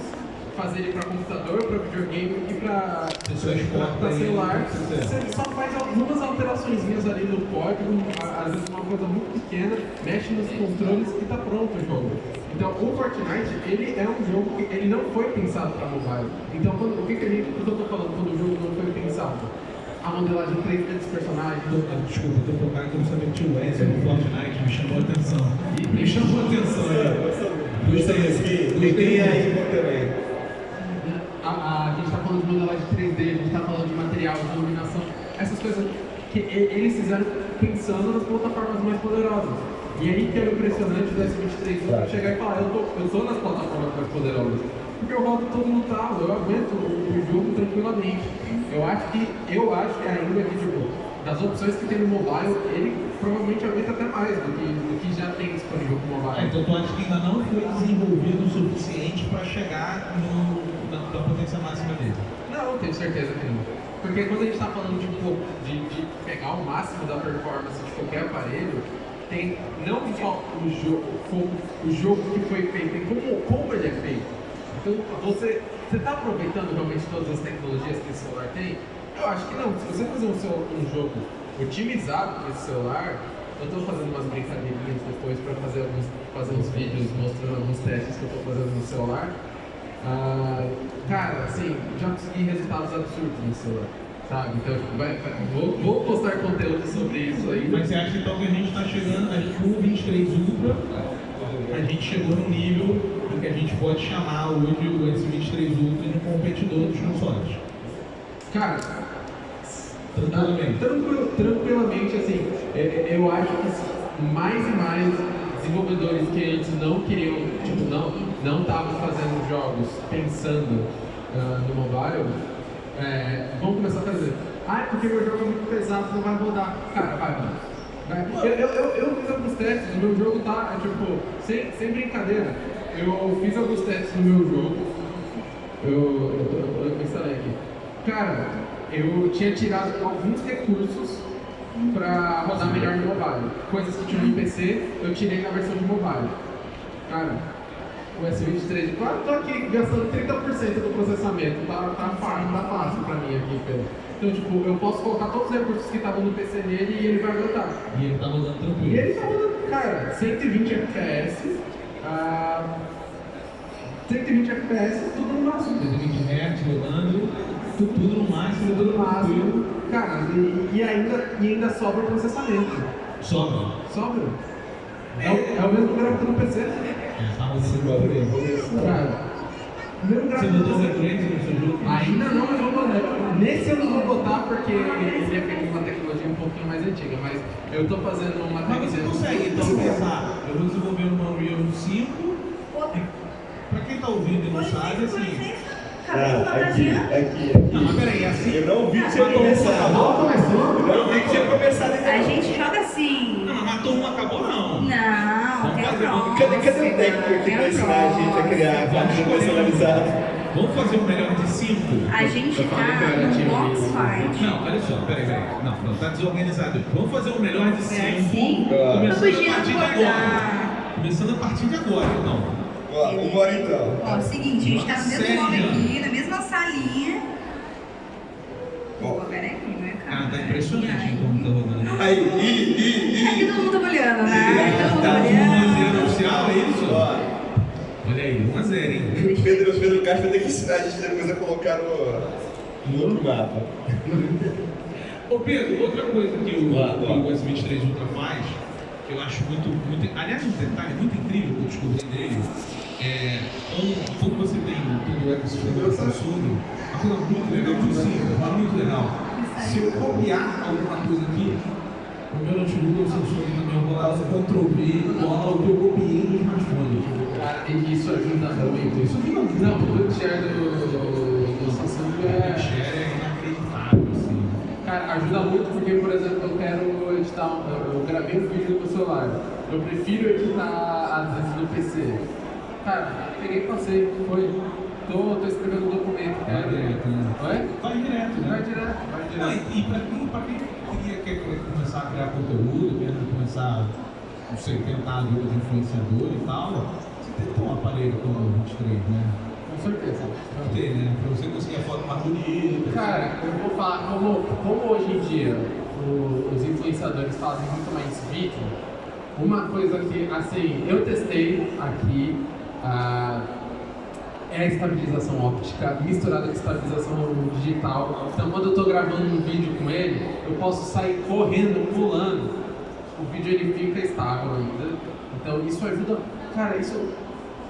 fazer ele para computador, para videogame e para celular.
você
só faz algumas alterações ali no código, às vezes uma coisa muito pequena, mexe nos controles e tá pronto o jogo. Então, o Fortnite, ele é um jogo que ele não foi pensado para mobile. Então, quando, o que, que, a gente, o que eu tô falando quando o jogo não foi pensado? A modelagem 3D dos personagens,
Tô- ah, Desculpa, eu tô por cá que eu não sabia que tinha o Wesley no Fortnite, me chamou a atenção. Me chamou a atenção. Gostei, gostei.
Tem aí também.
A, a, a gente está falando de modelagem 3D, a gente está falando de material, de iluminação, essas coisas que eles fizeram pensando nas plataformas mais poderosas. E aí que é o impressionante do S23
Claro.
chegar e falar, eu tô, eu tô nas plataformas mais poderosas. Porque eu rodo tudo no talo, eu aguento o, o jogo tranquilamente. Eu acho que, eu acho que ainda que, tipo, das opções que tem no mobile, ele provavelmente aguenta até mais do que, do que já tem disponível pro mobile.
Ah, então tu acha que ainda não foi desenvolvido o suficiente para chegar no, na, na potência máxima dele?
Não, tenho certeza que não. Porque quando a gente está falando de, pô, de, de pegar o máximo da performance de qualquer aparelho, tem não só o jogo, como o jogo que foi feito, como, como é. Então você está aproveitando realmente todas as tecnologias que esse celular tem? Eu acho que não. Se você fazer um, seu- um jogo otimizado para esse celular, eu estou fazendo umas brincadeirinhas depois para fazer, alguns, fazer uns vídeos mostrando alguns testes que eu estou fazendo no celular. Ah, cara, assim, já consegui resultados absurdos no celular, sabe? Então, tipo, vai, vai- vou, vou postar conteúdo sobre isso aí.
Mas você acha então que a gente está chegando, a gente, o 23 Ultra, a gente chegou num nível em que a gente pode chamar hoje o S23 Ultra de um competidor dos consoles?
Cara,
Tranquilamente.
tranquilo, tranquilamente, assim, é- é- eu acho que mais e mais desenvolvedores que antes não queriam, tipo, não não estavam fazendo jogos pensando ah, no mobile, é, vão começar a fazer. Ah, é porque meu jogo é muito pesado, não vai rodar. Cara, vai, mano. Vai. Eu, eu, eu, fiz alguns testes, o meu jogo tá, é, tipo, sem, sem brincadeira. Eu fiz alguns testes no meu jogo, eu, eu, eu, eu instalei aqui. Cara, eu tinha tirado alguns recursos pra rodar melhor no mobile. Coisas que tinham no PC, eu tirei na versão de mobile. Cara, o S23, claro, tô aqui gastando 30% do processamento, tá, tá, fácil, tá fácil pra mim aqui, Pedro. Então, tipo, eu posso colocar todos os recursos que estavam no PC nele e ele vai aguentar.
E ele tá rodando
E
tranquilo.
ele tá rodando, cara, 120 FPS, ah, 120 FPS, tudo no máximo.
120 Hz rodando, tu- tudo no máximo,
Tudo no máximo. Cara, e, e ainda, e ainda sobra processamento.
Sobra.
Sobra. É, o- é o mesmo gráfico no PC.
É, tá rodando tranquilo.
Cara, o
Você botou o Tracing no seu jogo?
Ainda não, mas vou botar. Nesse eu não vou botar porque ele é feito com uma tecnologia um pouquinho mais antiga, mas eu tô fazendo uma
Mas você consegue então pensar, eu vou desenvolver uma Unreal 5, e pra quem tá ouvindo e não sabe, assim,
Não,
da
aqui,
Tatiana.
aqui, aqui.
Não, mas peraí, é assim.
Eu não vi que tinha começado. Eu não vi que tinha começado
A
ainda.
gente joga assim.
Não, mas matou um, acabou não.
Não,
Vamos
tem a
fazer-
próxima.
Cadê, cadê o técnico que vai ensinar a gente a criar a partida personalizada?
Vamos fazer o melhor de cinco?
A gente tá no box fight.
Não, olha só, peraí, peraí. Não, não, tá desorganizado. Vamos fazer o melhor de
É
cinco.
assim?
Ah.
Começando
Vamos
a partir de agora. Começando a partir de agora, não.
Ó, vambora então.
Ó, seguinte, a gente tá no mesmo nome aqui, na mesma salinha. Pô, peraí, não é
Cara, tá
cara.
impressionante como tá rodando.
Aí, ih, ih,
Aqui
ih.
todo mundo tá olhando, né? Todo mundo
Tá
olhando.
1 oficial, é isso?
Ó,
Olha aí, 1 a 0, hein?
Pedro, Pedro Castro vai ter que ensinar a gente depois a colocar no, no outro mapa.
Ô Pedro, outra coisa que o, que
lá.
o S23 Ultra faz, que eu acho muito, muito. Aliás, um detalhe muito incrível que eu descobri dele é quando, quando você tem todo o ecossistema da Samsung, uma coisa muito legal, muito simples, muito legal. Se eu copiar alguma coisa aqui, o meu notebook o Samsung também, eu vou lá, eu Ctrl V, cola o que eu copiei no smartphone.
Cara, e isso ajuda muito.
Isso ajuda muito.
Não, o share do, do, do Samsung
O
é.
share é inacreditável, assim.
Cara, ajuda muito porque, por exemplo, eu quero editar, um- eu, gravei um vídeo no celular. Eu prefiro editar às vezes no PC. Cara, peguei e passei, foi. Tô, tô escrevendo um documento,
Vai direto, né?
Oi?
Vai direto, né?
Vai direto, vai
Não,
direto.
e, e pra quem, pra quem queria quer, quer começar a criar conteúdo, quer começar, não sei, tentar a vida de influenciador e tal, você tem que ter um aparelho como o 23, né?
Com certeza.
Pra ter, né? Pra você conseguir a foto mais bonita.
Cara, eu vou falar, como, como hoje em dia o- os influenciadores fazem muito mais vídeo, uma coisa que, assim, eu testei aqui ah, é a estabilização óptica misturada com estabilização digital. Então, quando eu estou gravando um vídeo com ele, eu posso sair correndo, pulando. O vídeo ele fica estável ainda. Então, isso ajuda. Cara, isso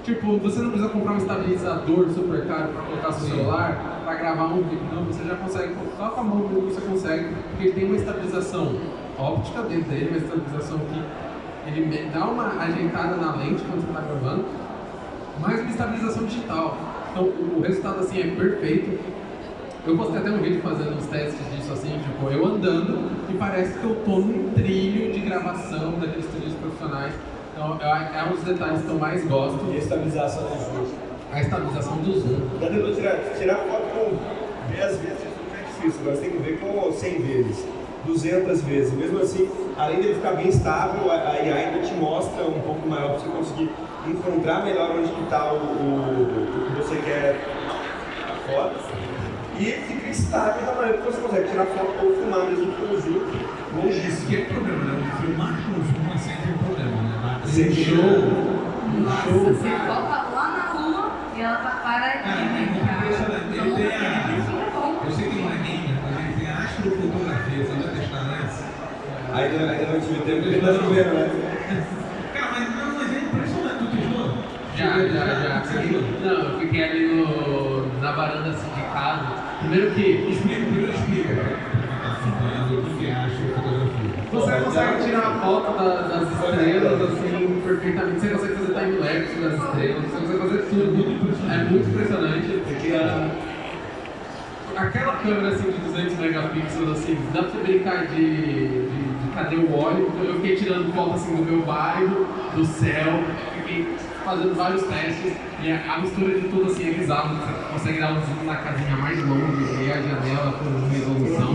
Tipo, você não precisa comprar um estabilizador super caro para colocar no celular para gravar um vídeo. Não, você já consegue, só com a mão você consegue, porque ele tem uma estabilização óptica dentro dele, uma estabilização que ele dá uma ajeitada na lente quando você está gravando, mais uma estabilização digital. Então o, resultado assim é perfeito. Eu postei até um vídeo fazendo uns testes disso assim, tipo, eu andando e parece que eu tô num trilho de gravação daqueles trilhos profissionais. Então é, é um dos detalhes que eu mais gosto.
E a estabilização do zoom.
A estabilização do zoom.
Já tentou tirar, tirar foto com 10 vezes, é difícil, mas tem que ver com 100 vezes, 200 vezes. Mesmo assim, além dele ficar bem estável, a a IA ainda te mostra um pouco maior para você conseguir encontrar melhor onde está o, o, o que você quer a foto. E fica estável da maneira que você consegue tirar foto ou filmar mesmo com o zoom
Esse
longíssimo.
que é o problema, né? O filmar com zoom é sempre um problema, né? Um show.
Nossa, você coloca lá na rua e ela tá paradinha,
Cara, é
cara.
impressionante. Ele
Então,
tem a-
fica bom.
Eu sei que não é gamer, mas ele tem astrofotografia, você já testaram essa?
Ainda, não tive tempo de estar vendo, né?
Já, já, já. Não, eu fiquei ali no, na varanda assim, de casa. Primeiro que
Explica, primeiro explica o que astrofotografia.
você consegue tirar a foto da- das estrelas assim perfeitamente. Você consegue fazer time-lapse das estrelas, você consegue fazer tudo. É muito impressionante. Ah, Aquela câmera assim de 200 megapixels, assim, dá pra você brincar de, de, de cadê o óleo. Eu fiquei tirando foto assim do meu bairro, do céu, fiquei fazendo vários testes e a, a mistura de tudo assim é bizarro. Você consegue dar um zoom na casinha mais longe, ver a janela com resolução.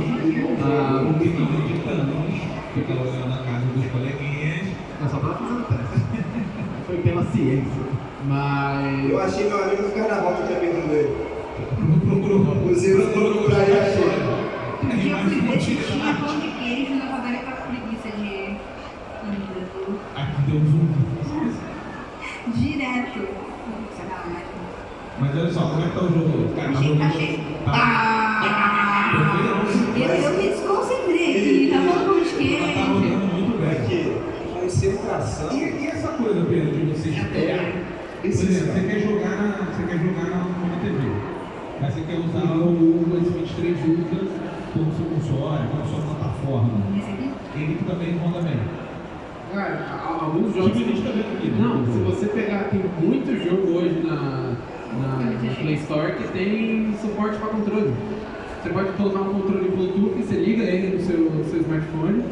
Ah,
Um milhão de canos, fica olhando na casa dos coleguinhas.
é só pra fazer o teste. Foi pela ciência. Mas.
Eu achei meu amigo no carnaval que tinha perdido ele.
Não procurou.
Usei pra procurar e achei.
Dia eu fui ver se tinha pão de queijo na favela com a preguiça de comida.
Aqui deu um zoom.
Direto. Sacanagem.
Mas olha só, como é que tá o jogo?
Achei, achei.
Tá.
Ah! Eu, eu me desconcentrei aqui, tá falando de
Ela tá rodando muito bem.
Aqui, concentração.
E, e essa coisa, Pedro, de você esperar? Por exemplo, você quer jogar na, você quer jogar na, na TV, mas você quer usar o S23 Ultra como seu console, como sua plataforma.
Esse aqui?
Ele que também roda bem.
Cara, a- alguns
Tipo,
jogos.
a gente tá vendo aqui, né?
Não, se você pegar, tem muito jogo hoje na, na Play Store que tem suporte para controle. Você pode colocar um controle Bluetooth, você liga ele no seu, no seu smartphone,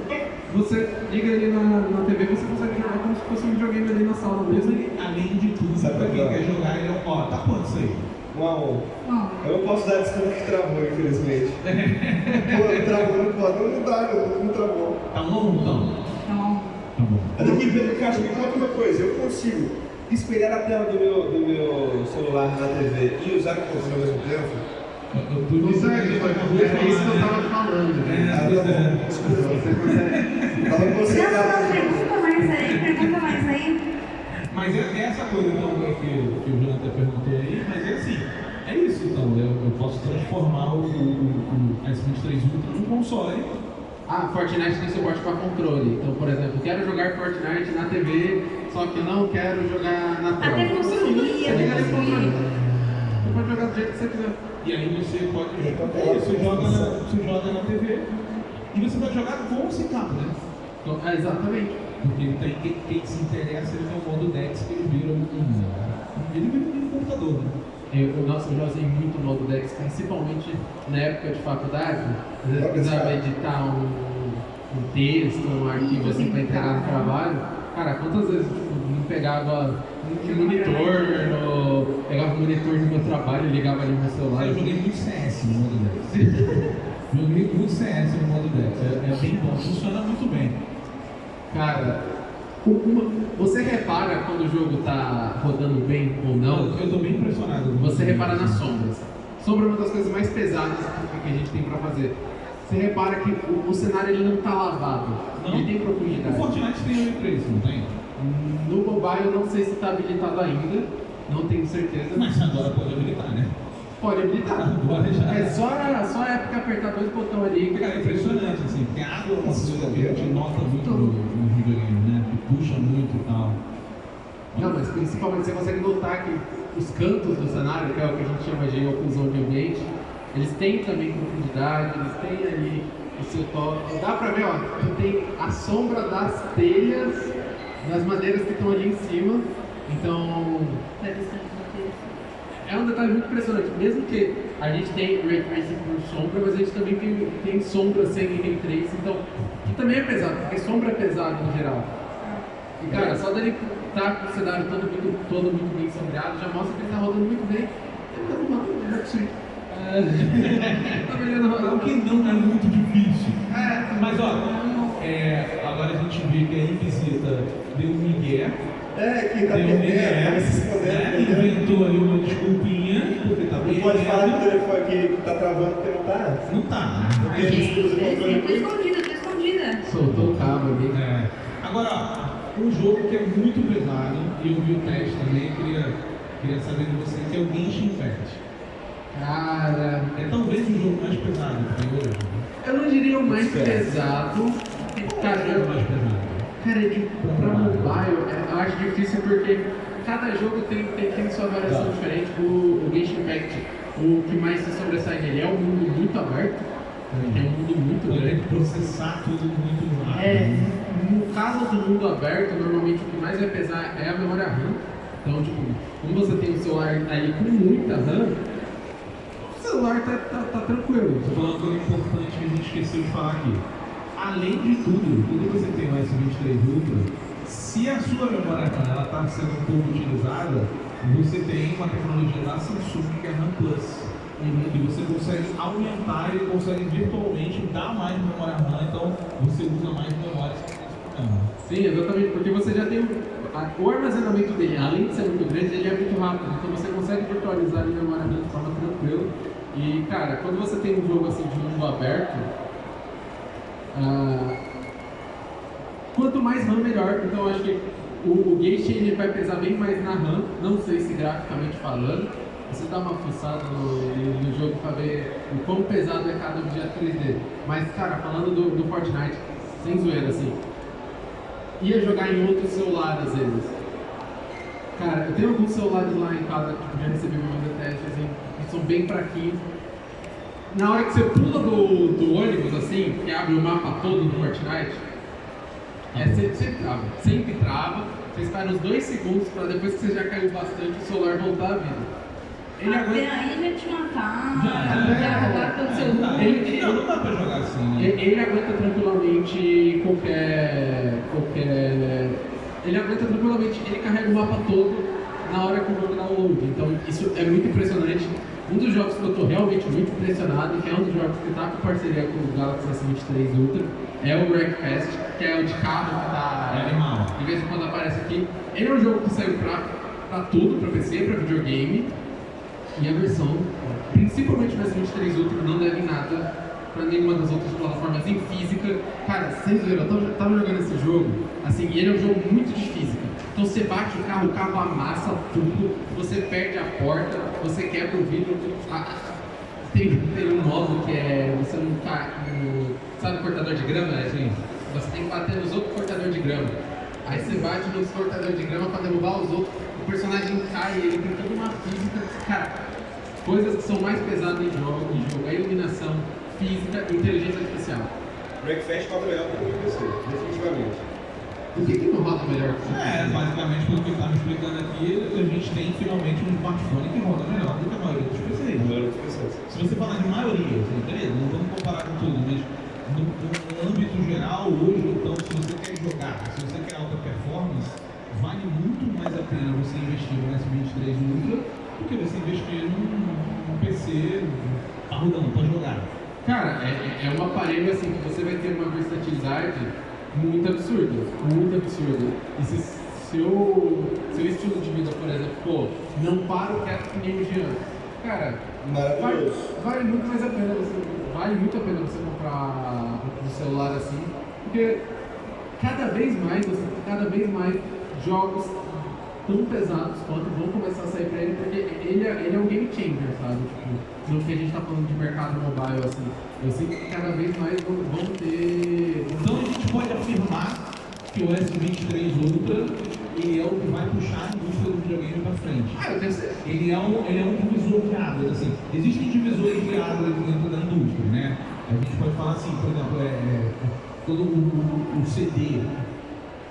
você liga ele na, na TV você consegue jogar como se fosse um videogame ali na sala mesmo.
Além de tudo,
Sabe
pra quem quer jogar, ele é ó, tá quanto isso aí?
Um a um.
Bom,
Eu não posso dar desconto que travou, infelizmente. Pô, travou, não pode. Não, dá, não, não travou.
Tá bom então?
então,
Tá bom.
Mas aqui, Pedro Castro, me conta uma coisa. Eu consigo espelhar a tela do meu, do meu celular na TV e usar o controle ao mesmo tempo?
Consegue, é isso que eu tava falando. né?
Ah, tá bom. Desculpa.
Você consegue.
Tava
não, não, pergunta mais aí, pergunta mais aí.
Mas é, é essa coisa então, que, que o Jonathan perguntou aí, mas é assim, é isso então, eu, eu posso transformar o, o, o S23 Ultra num console.
Ah, Fortnite tem suporte para controle. Então, por exemplo, quero jogar Fortnite na TV, só que não quero jogar na tela.
Até conseguia,
Você liga ali pro. Você pode jogar do jeito que você quiser.
E aí você pode.
Então,
é isso, você joga, na, você joga na TV e você vai jogar com ou sem cabo, né?
Então, é, exatamente.
Porque tem, quem, quem se interessa ele tem o modo Dex que ele vira um. Ele vira um computador, né?
Eu, nossa, eu já usei muito o modo Dex, principalmente na época de faculdade. Às vezes precisava editar um, um texto, um arquivo assim para entregar no trabalho. Cara, quantas vezes tipo, não pegava um monitor, no, pegava o monitor no meu trabalho e ligava ali no meu celular.
Eu joguei muito CS no modo Dex. joguei muito CS no modo Dex. É, é bem bom, funciona muito bem.
Cara, uma- você repara quando o jogo tá rodando bem ou não?
Eu, tô bem impressionado.
Você repara nas sombras. Sombra é uma das coisas mais pesadas que a gente tem pra fazer. Você repara que o, o cenário ele não tá lavado,
Não.
ele tem
O
profundidade.
Fortnite tem o Ray não tem?
No mobile eu não sei se está habilitado ainda, não tenho certeza.
Mas agora pode habilitar, né?
Pode habilitar.
Agora já.
É só, só a época apertar dois botões ali.
Cara, é impressionante, assim, porque a água é uma coisa que a gente nota muito no, no videogame, né? Que puxa muito e tal.
Não, mas principalmente você consegue notar que os cantos do cenário, que é o que a gente chama de oclusão de ambiente, eles têm também profundidade, eles têm ali o seu toque. Dá pra ver, ó, que tem a sombra das telhas, das madeiras que estão ali em cima. Então,
roteiro.
é um detalhe muito impressionante. Mesmo que a gente tem Ray Tracing por sombra, mas a gente também tem, tem sombra sem Ray Tracing, então, que também é pesado, porque sombra é pesado no geral. E cara, só dele estar com o cenário todo muito, todo muito bem sombreado já mostra que ele tá rodando muito bem. Ele tá rodando melhor que o tá melhorando
O que não é muito difícil. Mas ó, é, agora a gente vê que a Invisita deu um migué,
É, que tá
deu um
perdendo,
migué,
tá se
né?
escondendo.
inventou ali uma desculpinha, porque tá
Não pode falar que o telefone que tá travando porque não tá.
Não tá, né?
Porque a gente usa o
É,
controle
Tô escondida, tô escondida.
Soltou o cabo ali.
É. Agora, ó, um jogo que é muito pesado, e eu vi o teste também, queria, queria saber de você, que é o Genshin Impact.
Cara,
É talvez o jogo mais pesado que né?
eu não diria o mais
Certo.
pesado. Cara,
É o mais pesado.
Cara, de, pra mobile, é, eu acho difícil porque cada jogo tem, tem, tem sua variação
Tá.
diferente. O, o Genshin Impact, o que mais se sobressai nele é um mundo muito aberto, é um mundo muito
Então tem
grande.
que processar tudo muito rápido.
É, no caso do mundo aberto, normalmente o que mais vai pesar é a memória RAM. Então, tipo, como você tem um celular ali com muita RAM, celular tá, tá, tá tranquilo.
Estou falando uma coisa importante que a gente esqueceu de falar aqui. Além de tudo, quando você tem o S23 Ultra, se a sua memória RAM está sendo um pouco utilizada, você tem uma tecnologia da Samsung que é RAM Plus. E você consegue aumentar e consegue virtualmente dar mais memória RAM, então você usa mais memória.
Sim, exatamente, porque você já tem o, a- o armazenamento dele, além de ser muito grande, ele é muito rápido, então você consegue virtualizar ali a memória RAM de forma tranquila. E cara, quando você tem um jogo assim de mundo aberto, ah, quanto mais RAM melhor. Então acho que o, o Genshin ele vai pesar bem mais na RAM, não sei se graficamente falando. Você dá uma fuçada no, no jogo pra ver o quão pesado é cada objeto 3D. Mas, cara, falando do, do Fortnite, sem zoeira, assim, ia jogar em outro celular às vezes. Cara, eu tenho alguns celulares lá em casa que já recebi meu teste, assim, que são bem fraquinhos. Na hora que você pula do, do ônibus, assim, que abre o mapa todo do Fortnite, é, sempre, sempre trava. Sempre trava. Você espera uns dois segundos para depois que você já caiu bastante, o celular voltar à vida. Ele
Até
aguenta,
aí já te matar,
Já, ele- Não, não dá pra jogar assim, né?
ele, ele aguenta tranquilamente qualquer, qualquer. Ele aguenta tranquilamente, ele carrega o mapa todo na hora que o jogo dá o load. Então isso é muito impressionante. Um dos jogos que eu estou realmente muito impressionado, que é um dos jogos que está com parceria com o Galaxy S23 Ultra, é o Wreckfest, que é o de carro que está
É animal.
de vez em quando aparece aqui. Ele é um jogo que saiu pra, pra tudo, pra PC, pra videogame. E a versão, principalmente no S23 Ultra, não deve nada pra nenhuma das outras plataformas em física. Cara, sem zoeira, eu tava, tava jogando esse jogo, assim, e ele é um jogo muito de física. Então você bate o carro, o carro amassa tudo, você perde a porta, você quebra o vidro. a- tem, tem um modo que é você não tá no. Sabe cortador de grama? né?
Sim.
Você tem que bater nos outros cortadores de grama. Aí você bate nos cortadores de grama pra derrubar os outros, o personagem cai, ele tem toda uma física. Cara, coisas que são mais pesadas em jogo, em jogo é iluminação, física e inteligência artificial.
Breakfast roda melhor que o definitivamente.
O que, que não roda melhor que isso?
É, basicamente, pelo que ele tá me explicando aqui, a gente tem finalmente um smartphone que roda melhor do que a maioria dos PCs. Se você falar de maioria, assim, beleza, não vamos comparar com tudo, mas no, no âmbito geral, hoje, então, se você quer jogar, se você quer alta performance, vale muito mais a pena você investir no S23 Ultra do que você investir num, num PC parrudão, pra jogar.
Cara, é, é um aparelho assim que você vai ter uma versatilidade muito absurda, muito absurda. E se seu, seu estilo de vida, por exemplo, pô, não paro quieto que nem o Jean. Cara, vale, vale muito mais a pena você, vale muito a pena você comprar um celular assim, porque cada vez mais, você, cada vez mais jogos tão pesados quanto vão começar a sair pra ele, porque ele é, ele é um game changer, sabe? Tipo, no que a gente tá falando de mercado mobile, assim, eu sinto que cada vez mais vão, vão ter.
Gente pode afirmar que o S23 Ultra ele é o que vai puxar a indústria do videogame para frente.
Ah, eu tenho certeza.
Ele é um, ele é um divisor de águas, assim. Existem divisores de águas dentro da indústria, né? A gente pode falar assim, por exemplo, é, é, todo o, o- o CD,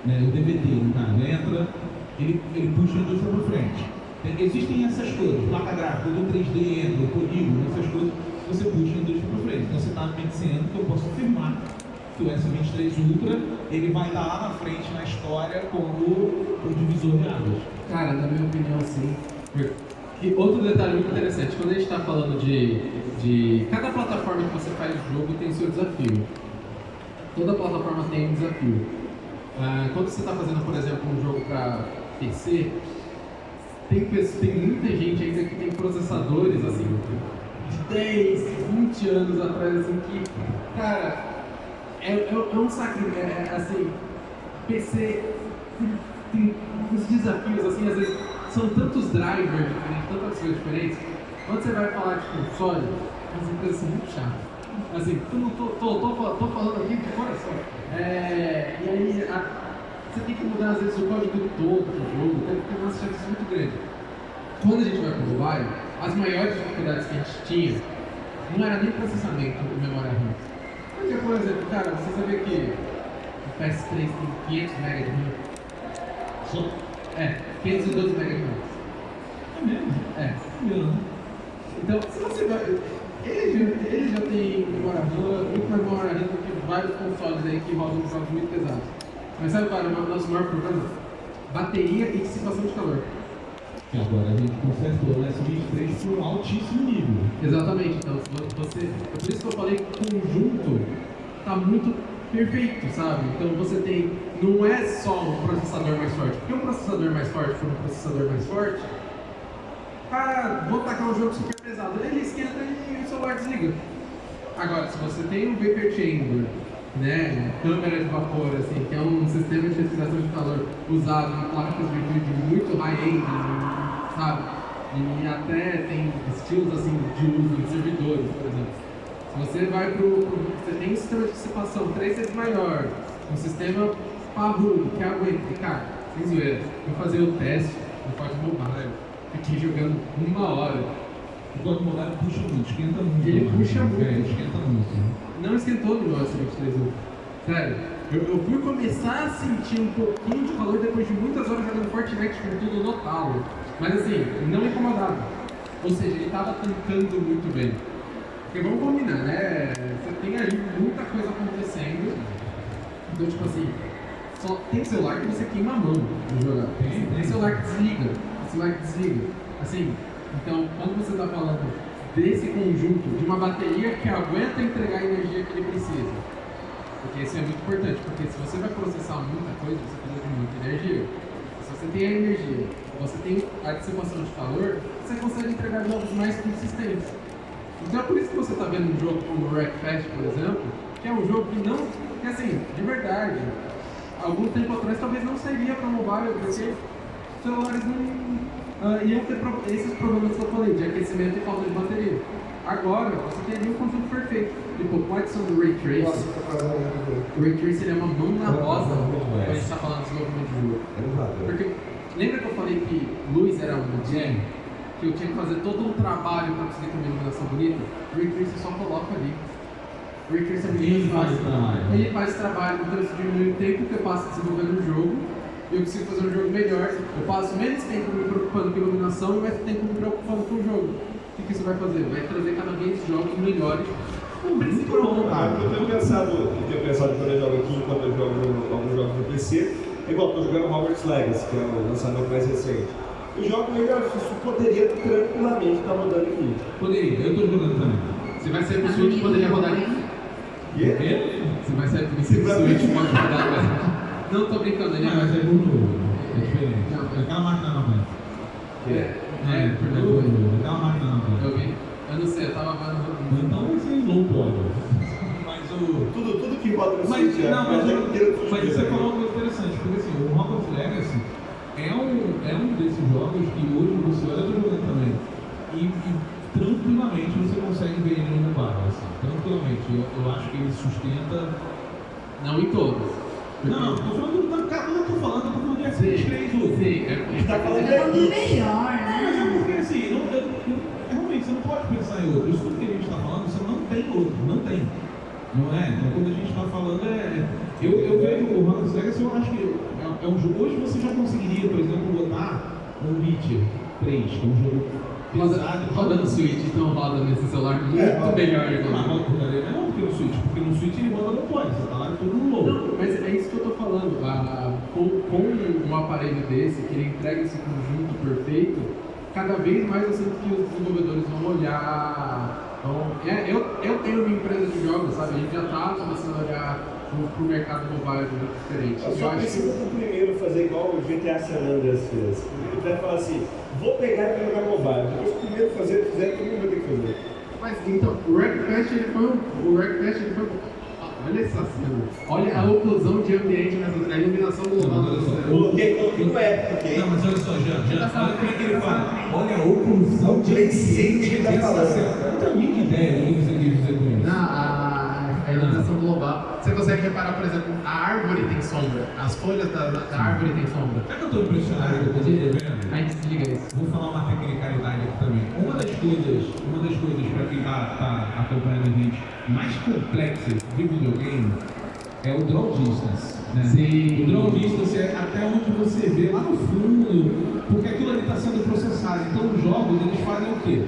né, o DVD, no caso, entra, ele, ele puxa a indústria para frente. Tem- Existem essas coisas, placa gráfica, do 3D entra, polígono, essas coisas, você puxa a indústria para frente. Então você está me dizendo que eu posso afirmar que o S23 Ultra, ele vai estar lá na frente na história como o divisor de águas.
Cara, na minha opinião, sim. E outro detalhe muito interessante, quando a gente está falando de, de. Cada plataforma que você faz jogo tem seu desafio. Toda plataforma tem um desafio. Ah, quando você está fazendo, por exemplo, um jogo para PC, tem, tem muita gente ainda que tem processadores assim, de 10, 20 anos atrás, assim, que, cara, é, é, é um sacrilégio, é, é, assim, PC tem, tem uns desafios, assim, às vezes são tantos drivers diferentes, tantas coisas diferentes. Quando você vai falar de console, as empresas são muito chatas. Assim, tô, tô, tô, tô falando aqui de coração. É, e aí, a- você tem que mudar às vezes o código todo do jogo, tem que ter uma chance muito grande. Quando a gente vai para o mobile, as maiores dificuldades que a gente tinha não era nem processamento e memória RAM. Porque, por exemplo, cara, você sabia que o PS3 tem 500 MB de RAM?
Só
É, 512 MB de RAM.
é mesmo.
É. Então, se você vai. Ele já, ele já tem memória RAM, muito mais memória RAM do que vários consoles aí que rodam jogos muito pesados. Mas sabe qual é o nosso maior problema? Bateria e dissipação de calor.
Agora a gente consertou o S23 por um altíssimo nível.
Exatamente, então você. É por isso que eu falei que o conjunto tá muito perfeito, sabe? Então você tem. Não é só um processador mais forte, porque um processador mais forte for um processador mais forte, ah, vou tacar um jogo super pesado, ele esquenta e o celular desliga. Agora, se você tem um Vapor Chamber, né, câmera de vapor, assim, que é um sistema de refrigeração de calor usado em placas de vídeo muito high-end, sabe? E até tem estilos assim de uso em servidores, por exemplo. Se você vai pro, pro você tem um sistema de dissipação três vezes maior, um sistema parrudo que aguenta, cara, sem zoeira, eu fazer o teste no Forte Mobile, fiquei jogando uma hora.
O código mobile puxa muito, esquenta muito.
Ele
né?
puxa muito.
É, esquenta muito.
Não esquentou no meu S23 Ultra. Sério, eu, eu fui começar a sentir um pouquinho de calor depois de muitas horas jogando Fortnite com tudo no talo. Mas assim, não incomodava. Ou seja, ele estava tancando muito bem. Porque vamos combinar, né? Você tem aí muita coisa acontecendo. Então, tipo assim, só tem celular que você queima a mão no jogar. Tem celular que desliga, tem celular que desliga. Assim, então, quando você está falando desse conjunto, de uma bateria que aguenta entregar a energia que ele precisa, porque isso é muito importante, porque se você vai processar muita coisa, você precisa de muita energia. Se você tem a energia, você tem a dissipação de calor, você consegue entregar jogos mais consistentes. Então é por isso que você está vendo um jogo como o Wreckfest, por exemplo, que é um jogo que não, que assim, de verdade, algum tempo atrás talvez não seria para mobile, porque celulares não uh, iam ter pro, esses problemas que eu falei, de aquecimento e falta de bateria. Agora, você teria um conjunto perfeito. Tipo, com a adição do Ray Tracing,
Nossa, tá
o Ray Tracing é uma mão na rosa
muito
quando a gente está falando de desenvolvimento de jogo. Porque lembra que eu falei que luz era um gem? Que eu tinha que fazer todo um trabalho para conseguir ter uma iluminação bonita? O Ray Tracing só coloca ali. O Ray Tracing é muito
Ele
mais
faz
fácil. Ele faz o trabalho, então isso diminui o tempo que eu passo desenvolvendo o jogo. E eu consigo fazer um jogo melhor. Eu passo menos tempo me preocupando com a iluminação e mais tempo me preocupando com o jogo. O que, que isso vai fazer? Vai trazer cada vez jogos melhores. Principal
bom, cara. Eu tenho pensado, eu tenho pensado quando eu jogo aqui, enquanto eu jogo alguns jogos no PC, é igual, tô jogando Hogwarts Legacy, que é o lançamento mais recente. Eu jogo melhor, isso poderia tranquilamente estar rodando aqui.
Poderia, eu tô jogando também.
Se vai sair pro Switch, poderia rodar.
E é-
Quê?
Se vai sair pro Switch, pode rodar. mas- Não, tô brincando, ele
Não, mas é muito novo. É diferente.
Não.
Aquela máquina não aguenta.
É,
É,
é,
é
verdade.
novo. Aquela máquina aguenta.
Eu vi. Eu não sei, eu tava vendo.
Então vai ser low power. Mas o.
Tudo, tudo que no
Mas,
é
não, mas,
é inteiro do
mas você
né?
falou uma coisa interessante, porque assim, o Hogwarts Legacy é um, é um desses jogos que hoje você olha do jogando também e, e tranquilamente você consegue ver ele no bar, assim, tranquilamente. Eu, eu acho que ele sustenta.
Não em todos.
Não, não, tô falando da cada um, tô falando, tô falando de Assassin's Creed. Hugo.
Sim, é,
A gente tá falando
Ele é
de
falando melhor,
Mas é
né?
porque assim, não, eu, eu- realmente você não pode pensar em outro. Isso tudo que a gente está falando, você não tem outro, não tem. Não é? Então quando a gente está falando é. Eu, eu vejo o Hogwarts Legacy, eu acho que é, é um jogo. Hoje você já conseguiria, por exemplo, botar um Witcher 3, que é um jogo pesado.
roda no Switch, então roda nesse celular muito
É,
melhor.
Por ali, não porque no Switch, porque no Switch ele roda no pode, você tá lá todo no low.
É isso que eu tô falando. Ah, com, com um aparelho desse, que ele entrega esse conjunto perfeito, cada vez mais eu sinto que os desenvolvedores vão olhar. Vão, é, eu, eu tenho uma empresa de jogos, sabe? A gente já tá começando a olhar pro, pro mercado mobile de um jeito diferente.
Eu
Eu
só
acho
preciso do primeiro fazer igual o GTA San Andreas fez. Ele vai falar assim, vou pegar e jogar mobile. Depois o primeiro fazer, fizer, todo mundo vai ter que fazer.
Mas então, o Wreckfest ele foi um. O Wreckfest ele foi Olha essa cena. Olha a oclusão de ambiente, nessa- a iluminação global. Dessa-
Coloquei, no app, ok?
Não, mas olha só, Jean, Jean, olha como é que ele fala. Olha a oclusão de
Presente que tá
essa
falando.
tem a mínima ideia do que você quis dizer com isso.
Na, a, a iluminação global. Você consegue reparar, por exemplo, a árvore tem sombra. As folhas da, da árvore tem sombra.
Sabe que eu estou impressionado com o que eu estou vendo?
A gente desliga isso.
Vou falar uma tecnicalidade aqui também. Uma das coisas, uma das coisas para quem está acompanhando a gente mais complexas videogame é o draw distance. Né?
Sim.
O draw distance é até onde você vê lá no fundo, porque aquilo ali está sendo processado. Então os jogos eles fazem o quê?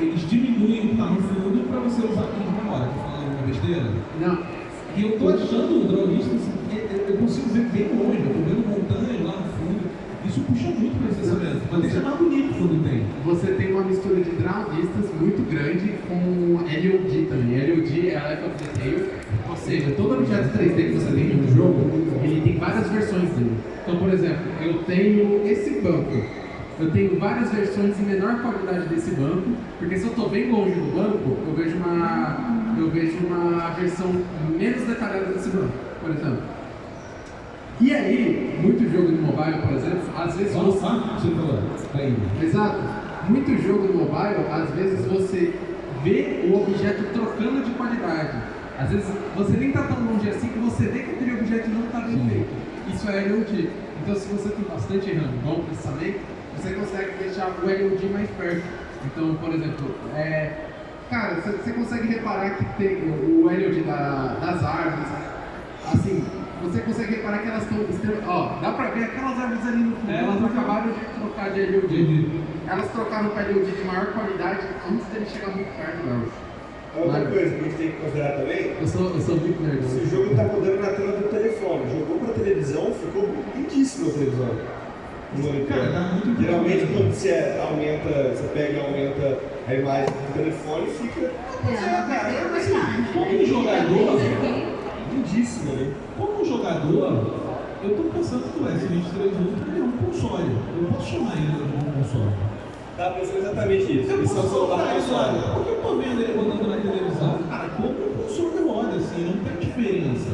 Eles diminuem o que está no fundo para você usar como memória. Estou falando uma besteira?
Não,
E eu tô achando o draw distance, é- é- eu consigo ver bem longe, eu tô vendo montanhas lá no fundo. Isso puxa muito processamento, mas deixa mais bonito quando tem.
você tem uma mistura de draw distance muito grande com LOD também. LOD é Life of Detail, ou seja, todo objeto 3D que você tem no jogo, ele tem várias versões dele. Então, por exemplo, eu tenho esse banco. Eu tenho várias versões em menor qualidade desse banco, porque se eu estou bem longe do banco, eu vejo uma, eu vejo uma versão menos detalhada desse banco, por exemplo. E aí, muito jogo no mobile, por exemplo, às vezes
Só
você... Exato. Muito jogo no mobile, às vezes você vê o objeto trocando de qualidade. Às vezes você nem está tão longe assim que você vê que aquele objeto não está bem feito. Isso é LOD. Então se você tem bastante RAM, bom processamento, você consegue deixar o LOD mais perto. Então, por exemplo, é, cara, você, consegue reparar que tem o LOD da- das árvores, assim, você consegue reparar que elas estão. Ó, dá pra ver aquelas árvores ali no fundo.
É,
elas
é.
acabaram de trocar de LOD. Elas trocaram para LOD de maior qualidade antes dele chegar muito perto delas.
Outra
Claro.
coisa que a gente tem que considerar também,
Eu sou, eu sou muito nerd.
se o jogo está rodando na tela do telefone, jogou para televisão, ficou lindíssimo a televisão.
Cara, tá muito
Geralmente quando você aumenta, você pega e aumenta a imagem do telefone, fica
É, cara, é.
Como jogador,
lindíssimo, né?
como jogador, eu tô pensando que o S23 Ultra ele é um console. Eu posso chamar ele de um console.
Tá pensando exatamente isso.
Eu
Eles são
posso
celular
colocar isso,
console.
olha, porque eu tô vendo ele rodando na televisão, cara, como um console roda, assim, não tem diferença.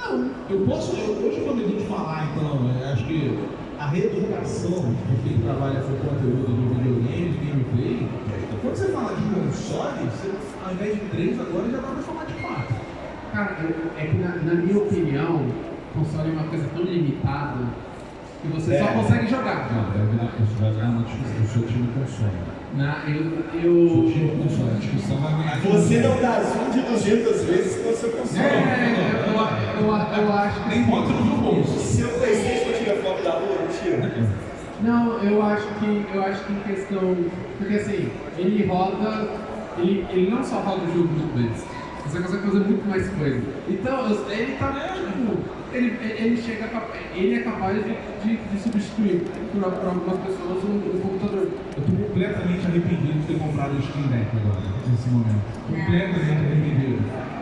Não, eu posso, eu, hoje quando a gente falar, então, eu acho que a reeducação de quem trabalha com conteúdo do videogame, de gameplay, quando você fala de console, você, ao invés de três, agora já dá pra falar de quatro.
Cara, é que na, na minha opinião, console é uma coisa tão limitada que você só
É.
consegue jogar.
Não, vai virar, isso vai virar uma discussão, o seu time console.
Na, eu,
O
eu,
time console, a discussão vai virar...
Você não dá zoom de 200 vezes com o seu
é,
console.
eu, eu, eu, eu acho que
Nem bota no meu bolso.
Se o Playstation tira foto da rua, não tira.
Não, eu acho que eu acho que em questão. Porque assim, ele roda. Ele, ele não só roda o jogo muito vezes. Você consegue fazer muito mais coisa. Então, ele tá. Tipo, ele, ele chega Ele é capaz de, de, de substituir por, por algumas pessoas o, o computador.
Eu tô completamente arrependido de ter comprado o Steam Deck agora, nesse momento. Completamente arrependido.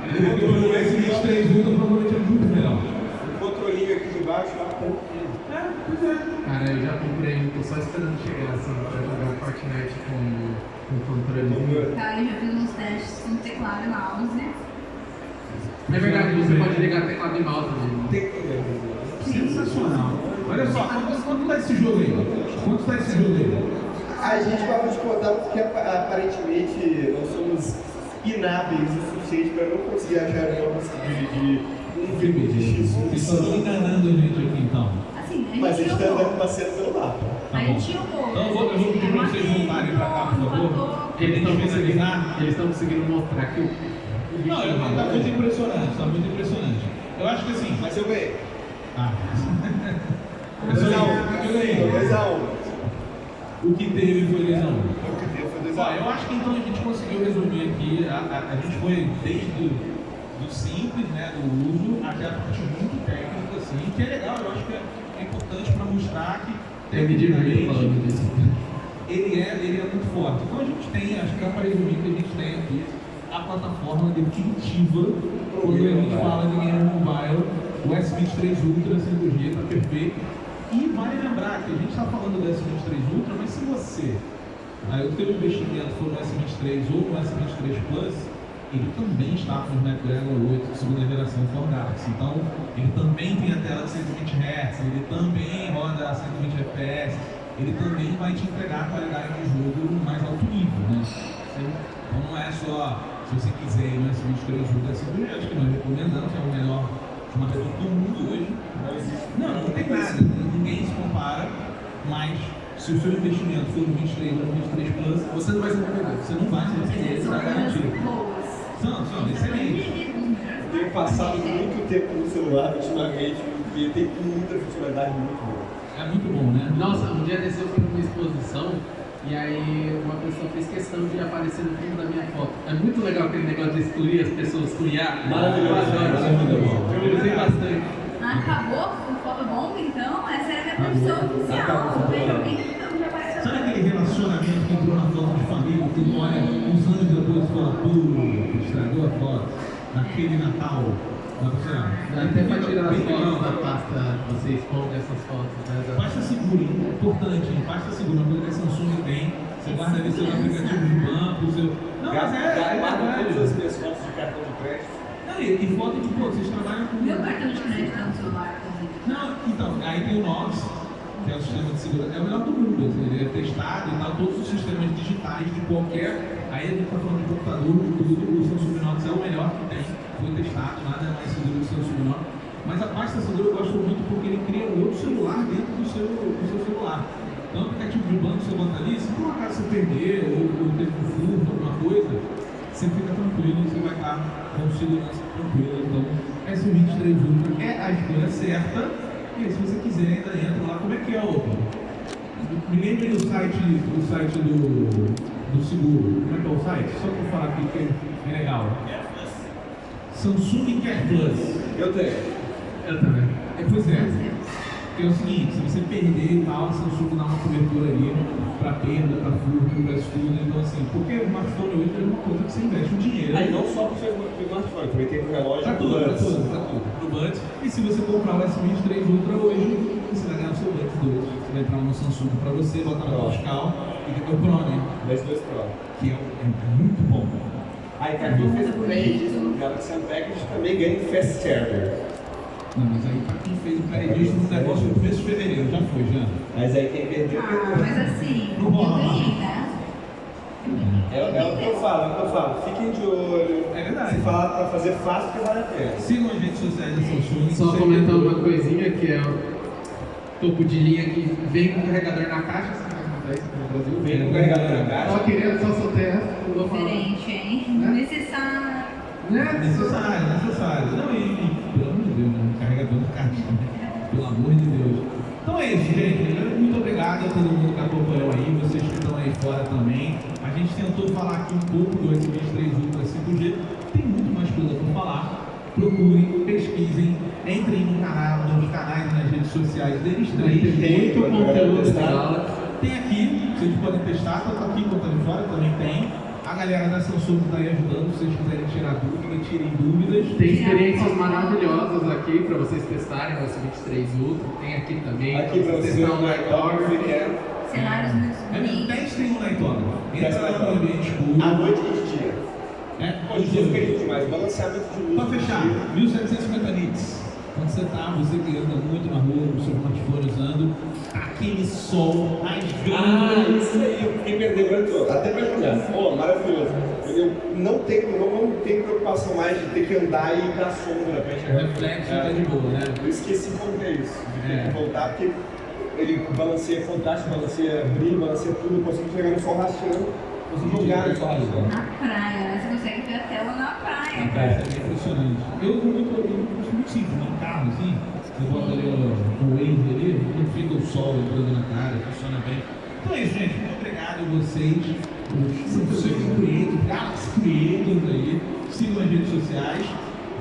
O S23 Ultra provavelmente é muito melhor.
O controlinho aqui de baixo, lá, tá
É, pois é.
Cara, eu já comprei um, tô só esperando chegar assim pra jogar o Fortnite com, com controle.
Cara, eu já fiz uns testes com teclado e mouse.
É verdade, você pode ligar teclado e mouse
problema.
Sensacional. Olha só, quanto, quanto tá esse jogo aí? Quanto tá esse jogo aí?
A gente vai contar porque apa- aparentemente nós somos inábeis o suficiente para não conseguir achar jogos de, de um filme de X.
Vocês estão enganando a gente aqui então.
Assim, a
Mas a
gente
está andando passeando pelo mapa.
Tá bom. Então eu vou, eu vou pedir pra vocês voltarem pra cá, por favor.
Eles estão conseguindo, eles estão conseguindo mostrar que o.
Não,
bicho
eu, tá muito impressionante, tá muito impressionante. Eu acho que assim.
Mas eu ganhei.
Ah. Eu sou
2x1.
eu ganhei.
2x1.
O que teve foi 2 a 1.
O que deu foi
Ó,
2x1.
eu acho que então a gente conseguiu resumir aqui, a, a, a gente foi desde do, do simples, né, do uso, até a parte muito técnica, assim, que é legal, eu acho que é, é importante para mostrar que
Me divirto
tecnicamente,
falando disso.
ele é, ele é muito forte. Então a gente tem, acho que dá para resumir que a gente tem aqui a plataforma definitiva quando a gente fala de game mobile, o S23 Ultra 5G está perfeito. E vale lembrar que a gente está falando do S23 Ultra, mas se você, aí o teu investimento for no S23 ou no S23 Plus, ele também está com o Snapdragon 8 de segunda geração for Galaxy. Então, ele também tem a tela de 120 Hz, ele também roda a 120 FPS, ele também vai te entregar a qualidade de jogo no mais alto nível, né? Então não é só, se você quiser ir no S23 Ultra 5G, acho que nós recomendamos, é o melhor chamador do mundo hoje. Não, não tem nada, ninguém se compara, mas se o seu investimento for no 23 ou no 23 Plus, você não vai ser arrependido, você não vai se arrepender, está garantido.
Boas.
São, são, excelentes.
Tenho passado muito tempo no celular ultimamente e tem muita funcionalidade muito boa.
É muito bom, né?
Nossa, um dia desse eu fui numa exposição e aí uma pessoa fez questão de aparecer no fundo da minha foto. É muito legal aquele negócio de excluir as pessoas com IA.
Maravilhoso.
Eu adoro.
Isso é muito bom.
Eu usei bastante.
Acabou com fotobomba, então? Essa era a minha profissão oficial.
Acabou.
Eu vejo alguém então já apareceu.
Sabe aquele relacionamento que entrou na foto de família, que olha uns anos e fala, pô, estragou a foto, naquele Natal. Dá pra
até pra tirar as fotos da pasta, você esconde essas fotos, né?
Pasta segura, importante, hein? pasta segura, uma coisa que a Samsung tem. Você guarda ali seus aplicativos de banco, seu. Não, mas é, é verdade.
todas as minhas fotos de cartão de crédito.
Não, e, e foto de, pô, vocês trabalham com.
Meu cartão de crédito tá no celular, inclusive.
Não, então, aí tem o Nox, que é o sistema de segurança, é o melhor do mundo, assim, ele é testado e tal, todos os sistemas digitais de qualquer. Aí a gente está falando de computador, o Samsung Nox é o melhor que tem, foi testado, nada é mais seguro que o Samsung Nox. Mas a pasta segura eu gosto muito porque ele cria um outro celular dentro do seu, do seu celular. Então, o aplicativo de banco você bota ali, se por um acaso você perder ou, ou teve um furto, alguma coisa, você fica tranquilo, você vai estar com segurança tranquila. Então, S23 Ultra é a escolha certa. E aí, se você quiser, ainda entra lá. Como é que é, Opa? Me lembre do site, do site do, do seguro. Como é que é o site? Só para falar aqui que é legal. Samsung Care Plus.
Eu tenho.
Eu também.
É, pois é. Porque é o seguinte, se você perder e tal, a Samsung dá uma cobertura ali para perda, para furto, para estudo. Então assim, porque o smartphone hoje é uma coisa que você investe um dinheiro.
Aí não só para o smartphone, também tem o relógio
Pra tudo, pra tudo, pra tudo. Pro. E se você comprar o S23 Ultra hoje, você vai ganhar o seu Buds 2. Você vai entrar no Samsung pra você, botar na fiscal e tem o Pro, né?
das duas provas.
Que é, é muito bom.
Aí pra quem fez o pré-registro do Galaxy Unpackage também ganha um Fast Charger.
Não, mas aí quem fez o pré-registro do negócio no começo de fevereiro, já foi, já.
Mas aí quem perdeu,
Ah, mas assim, eu
rola.
ganhei, né?
É, é o que eu falo, é o que eu falo. Fiquem de olho.
É verdade.
Se falar pra fazer fácil, que vale a pena.
Sigam as redes sociais da Samsung.
Só comentar uma coisinha que é o topo de linha que vem com carregador na caixa, Brasil?
Vem com carregador na caixa.
Só queria, só soltei essa, não vou falar.
Diferente, hein?
Né?
Necessário.
Né?
Necessário, necessário. Não, e, e, pelo amor de Deus, né? Carregador de caixa. Pelo amor de Deus. Então é isso, gente. Muito obrigado a todo mundo que acompanhou aí, vocês que estão aí fora também. A gente tentou falar aqui um pouco do S23 Ultra 5G. Tem muito mais coisa para falar. Procurem, pesquisem, entrem no canal, nos canais, nas redes sociais deles três.
Tem,
Muito conteúdo legal.
Tem aqui, vocês podem testar, tanto aqui quanto ali fora também tem. A galera da Samsung está aí ajudando, se vocês quiserem tirar dúvidas, tirem dúvidas.
Tem experiências maravilhosas aqui para vocês testarem o S23 Ultra. Tem aqui também
Aqui pra você,
testar
o
o
Nighthawk,
Nighthawk.
que é
Cenários muito
É,
bonitos.
testem o.
Testa
Entra no ambiente escuro.
à noite e de dia.
É,
Hoje em dia fica lindo demais. Balanceamento de luz.
Pra fechar, 1750 nits. Quando você tá, você que anda muito na rua, com o seu smartphone usando, aquele sol rasgando.
Ah, isso aí, eu fiquei perdendo muito. Até pra jogar. Ó, maravilhoso. Eu não tenho, não, não tenho preocupação mais de ter que andar e ir pra sombra pra
O
enxergar.
reflexo
É.
tá de boa, né?
Eu esqueci como que é isso.
É.
Tem que voltar porque ele balanceia fantástico, balanceia brilho, balanceia tudo. Eu consigo chegar no sol rastreando, consigo jogar no sol rastreando.
Na praia, né? Você consegue ver a tela na praia.
É, é impressionante. Eu muito simples, no carro, assim, eu boto ali o, o Waze ali, não fica o sol entrando na cara, funciona bem. Então é isso, gente. Muito obrigado a vocês, Samsung Creators, Galaxy Creators aí. Sigam as redes sociais.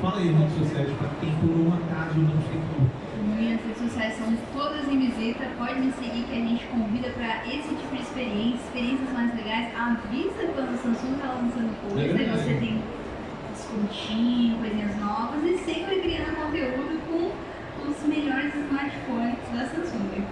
Fala aí redes sociais para quem por um acaso não como.
Minhas redes sociais são todas em visita. Pode me seguir que a gente convida para esse tipo de experiência, experiências mais legais. Avisa quando a Samsung está lançando coisa,
É
você tem descontinho, coisinhas novas e sempre criando conteúdo com os melhores smartphones da Samsung.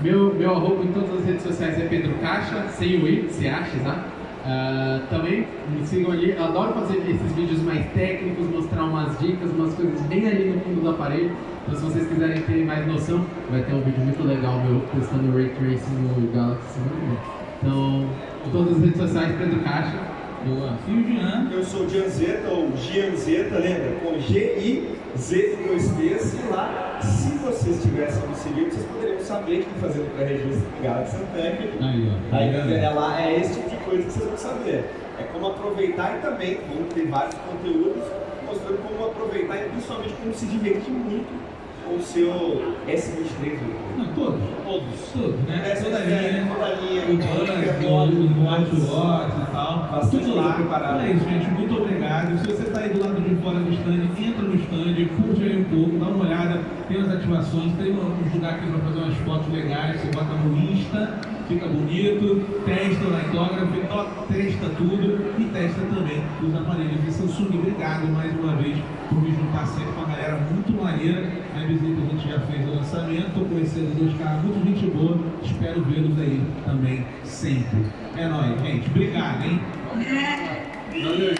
Meu, meu arroba em todas as redes sociais é Pedro Caixa, sem o I, se acha, tá? Ah, também me sigam ali, adoro fazer esses vídeos mais técnicos, mostrar umas dicas, umas coisas bem ali no fundo do aparelho. Então se vocês quiserem ter mais noção, vai ter um vídeo muito legal meu testando o Ray Tracing no Galaxy. Então, em todas as redes sociais, Pedro Caixa.
Boa. E o Jean?
Eu sou o Gianzeta, ou Gianzeta, lembra? Com G-I-Z e dois T's. E lá, se vocês tivessem me seguido, vocês poderiam saber que fazendo o pré-registro do Galaxy Unpacked.
Aí, ó.
Aí
Tá vendo?
é lá, é esse tipo de coisa que vocês vão saber. É como aproveitar e também vão ter vários conteúdos mostrando como aproveitar e principalmente como se divertir muito o seu S23 Ultra.
Não, todos.
Todos.
Todos, né?
Essa
Toda a
é
linha.
toda a linha,
O Buzz, o Watch e tal.
Bastante
Tudo lá. Então é isso, gente. Muito obrigado. Se você está aí do lado de fora do stand, entra no stand, curte aí um pouco, dá uma olhada. Tem as ativações, tem uns lugares aqui para fazer umas fotos legais. Você bota no Insta, fica bonito. Testa o Lightography, to- testa tudo e testa também os aparelhos de Samsung. Obrigado mais uma vez por me juntar sempre com a galera muito maneira. Visita a gente já fez o lançamento, estou conhecendo dois caras muito gente boa. Espero vê-los aí também sempre. É nóis, gente. Obrigado, hein?
É.
Valeu,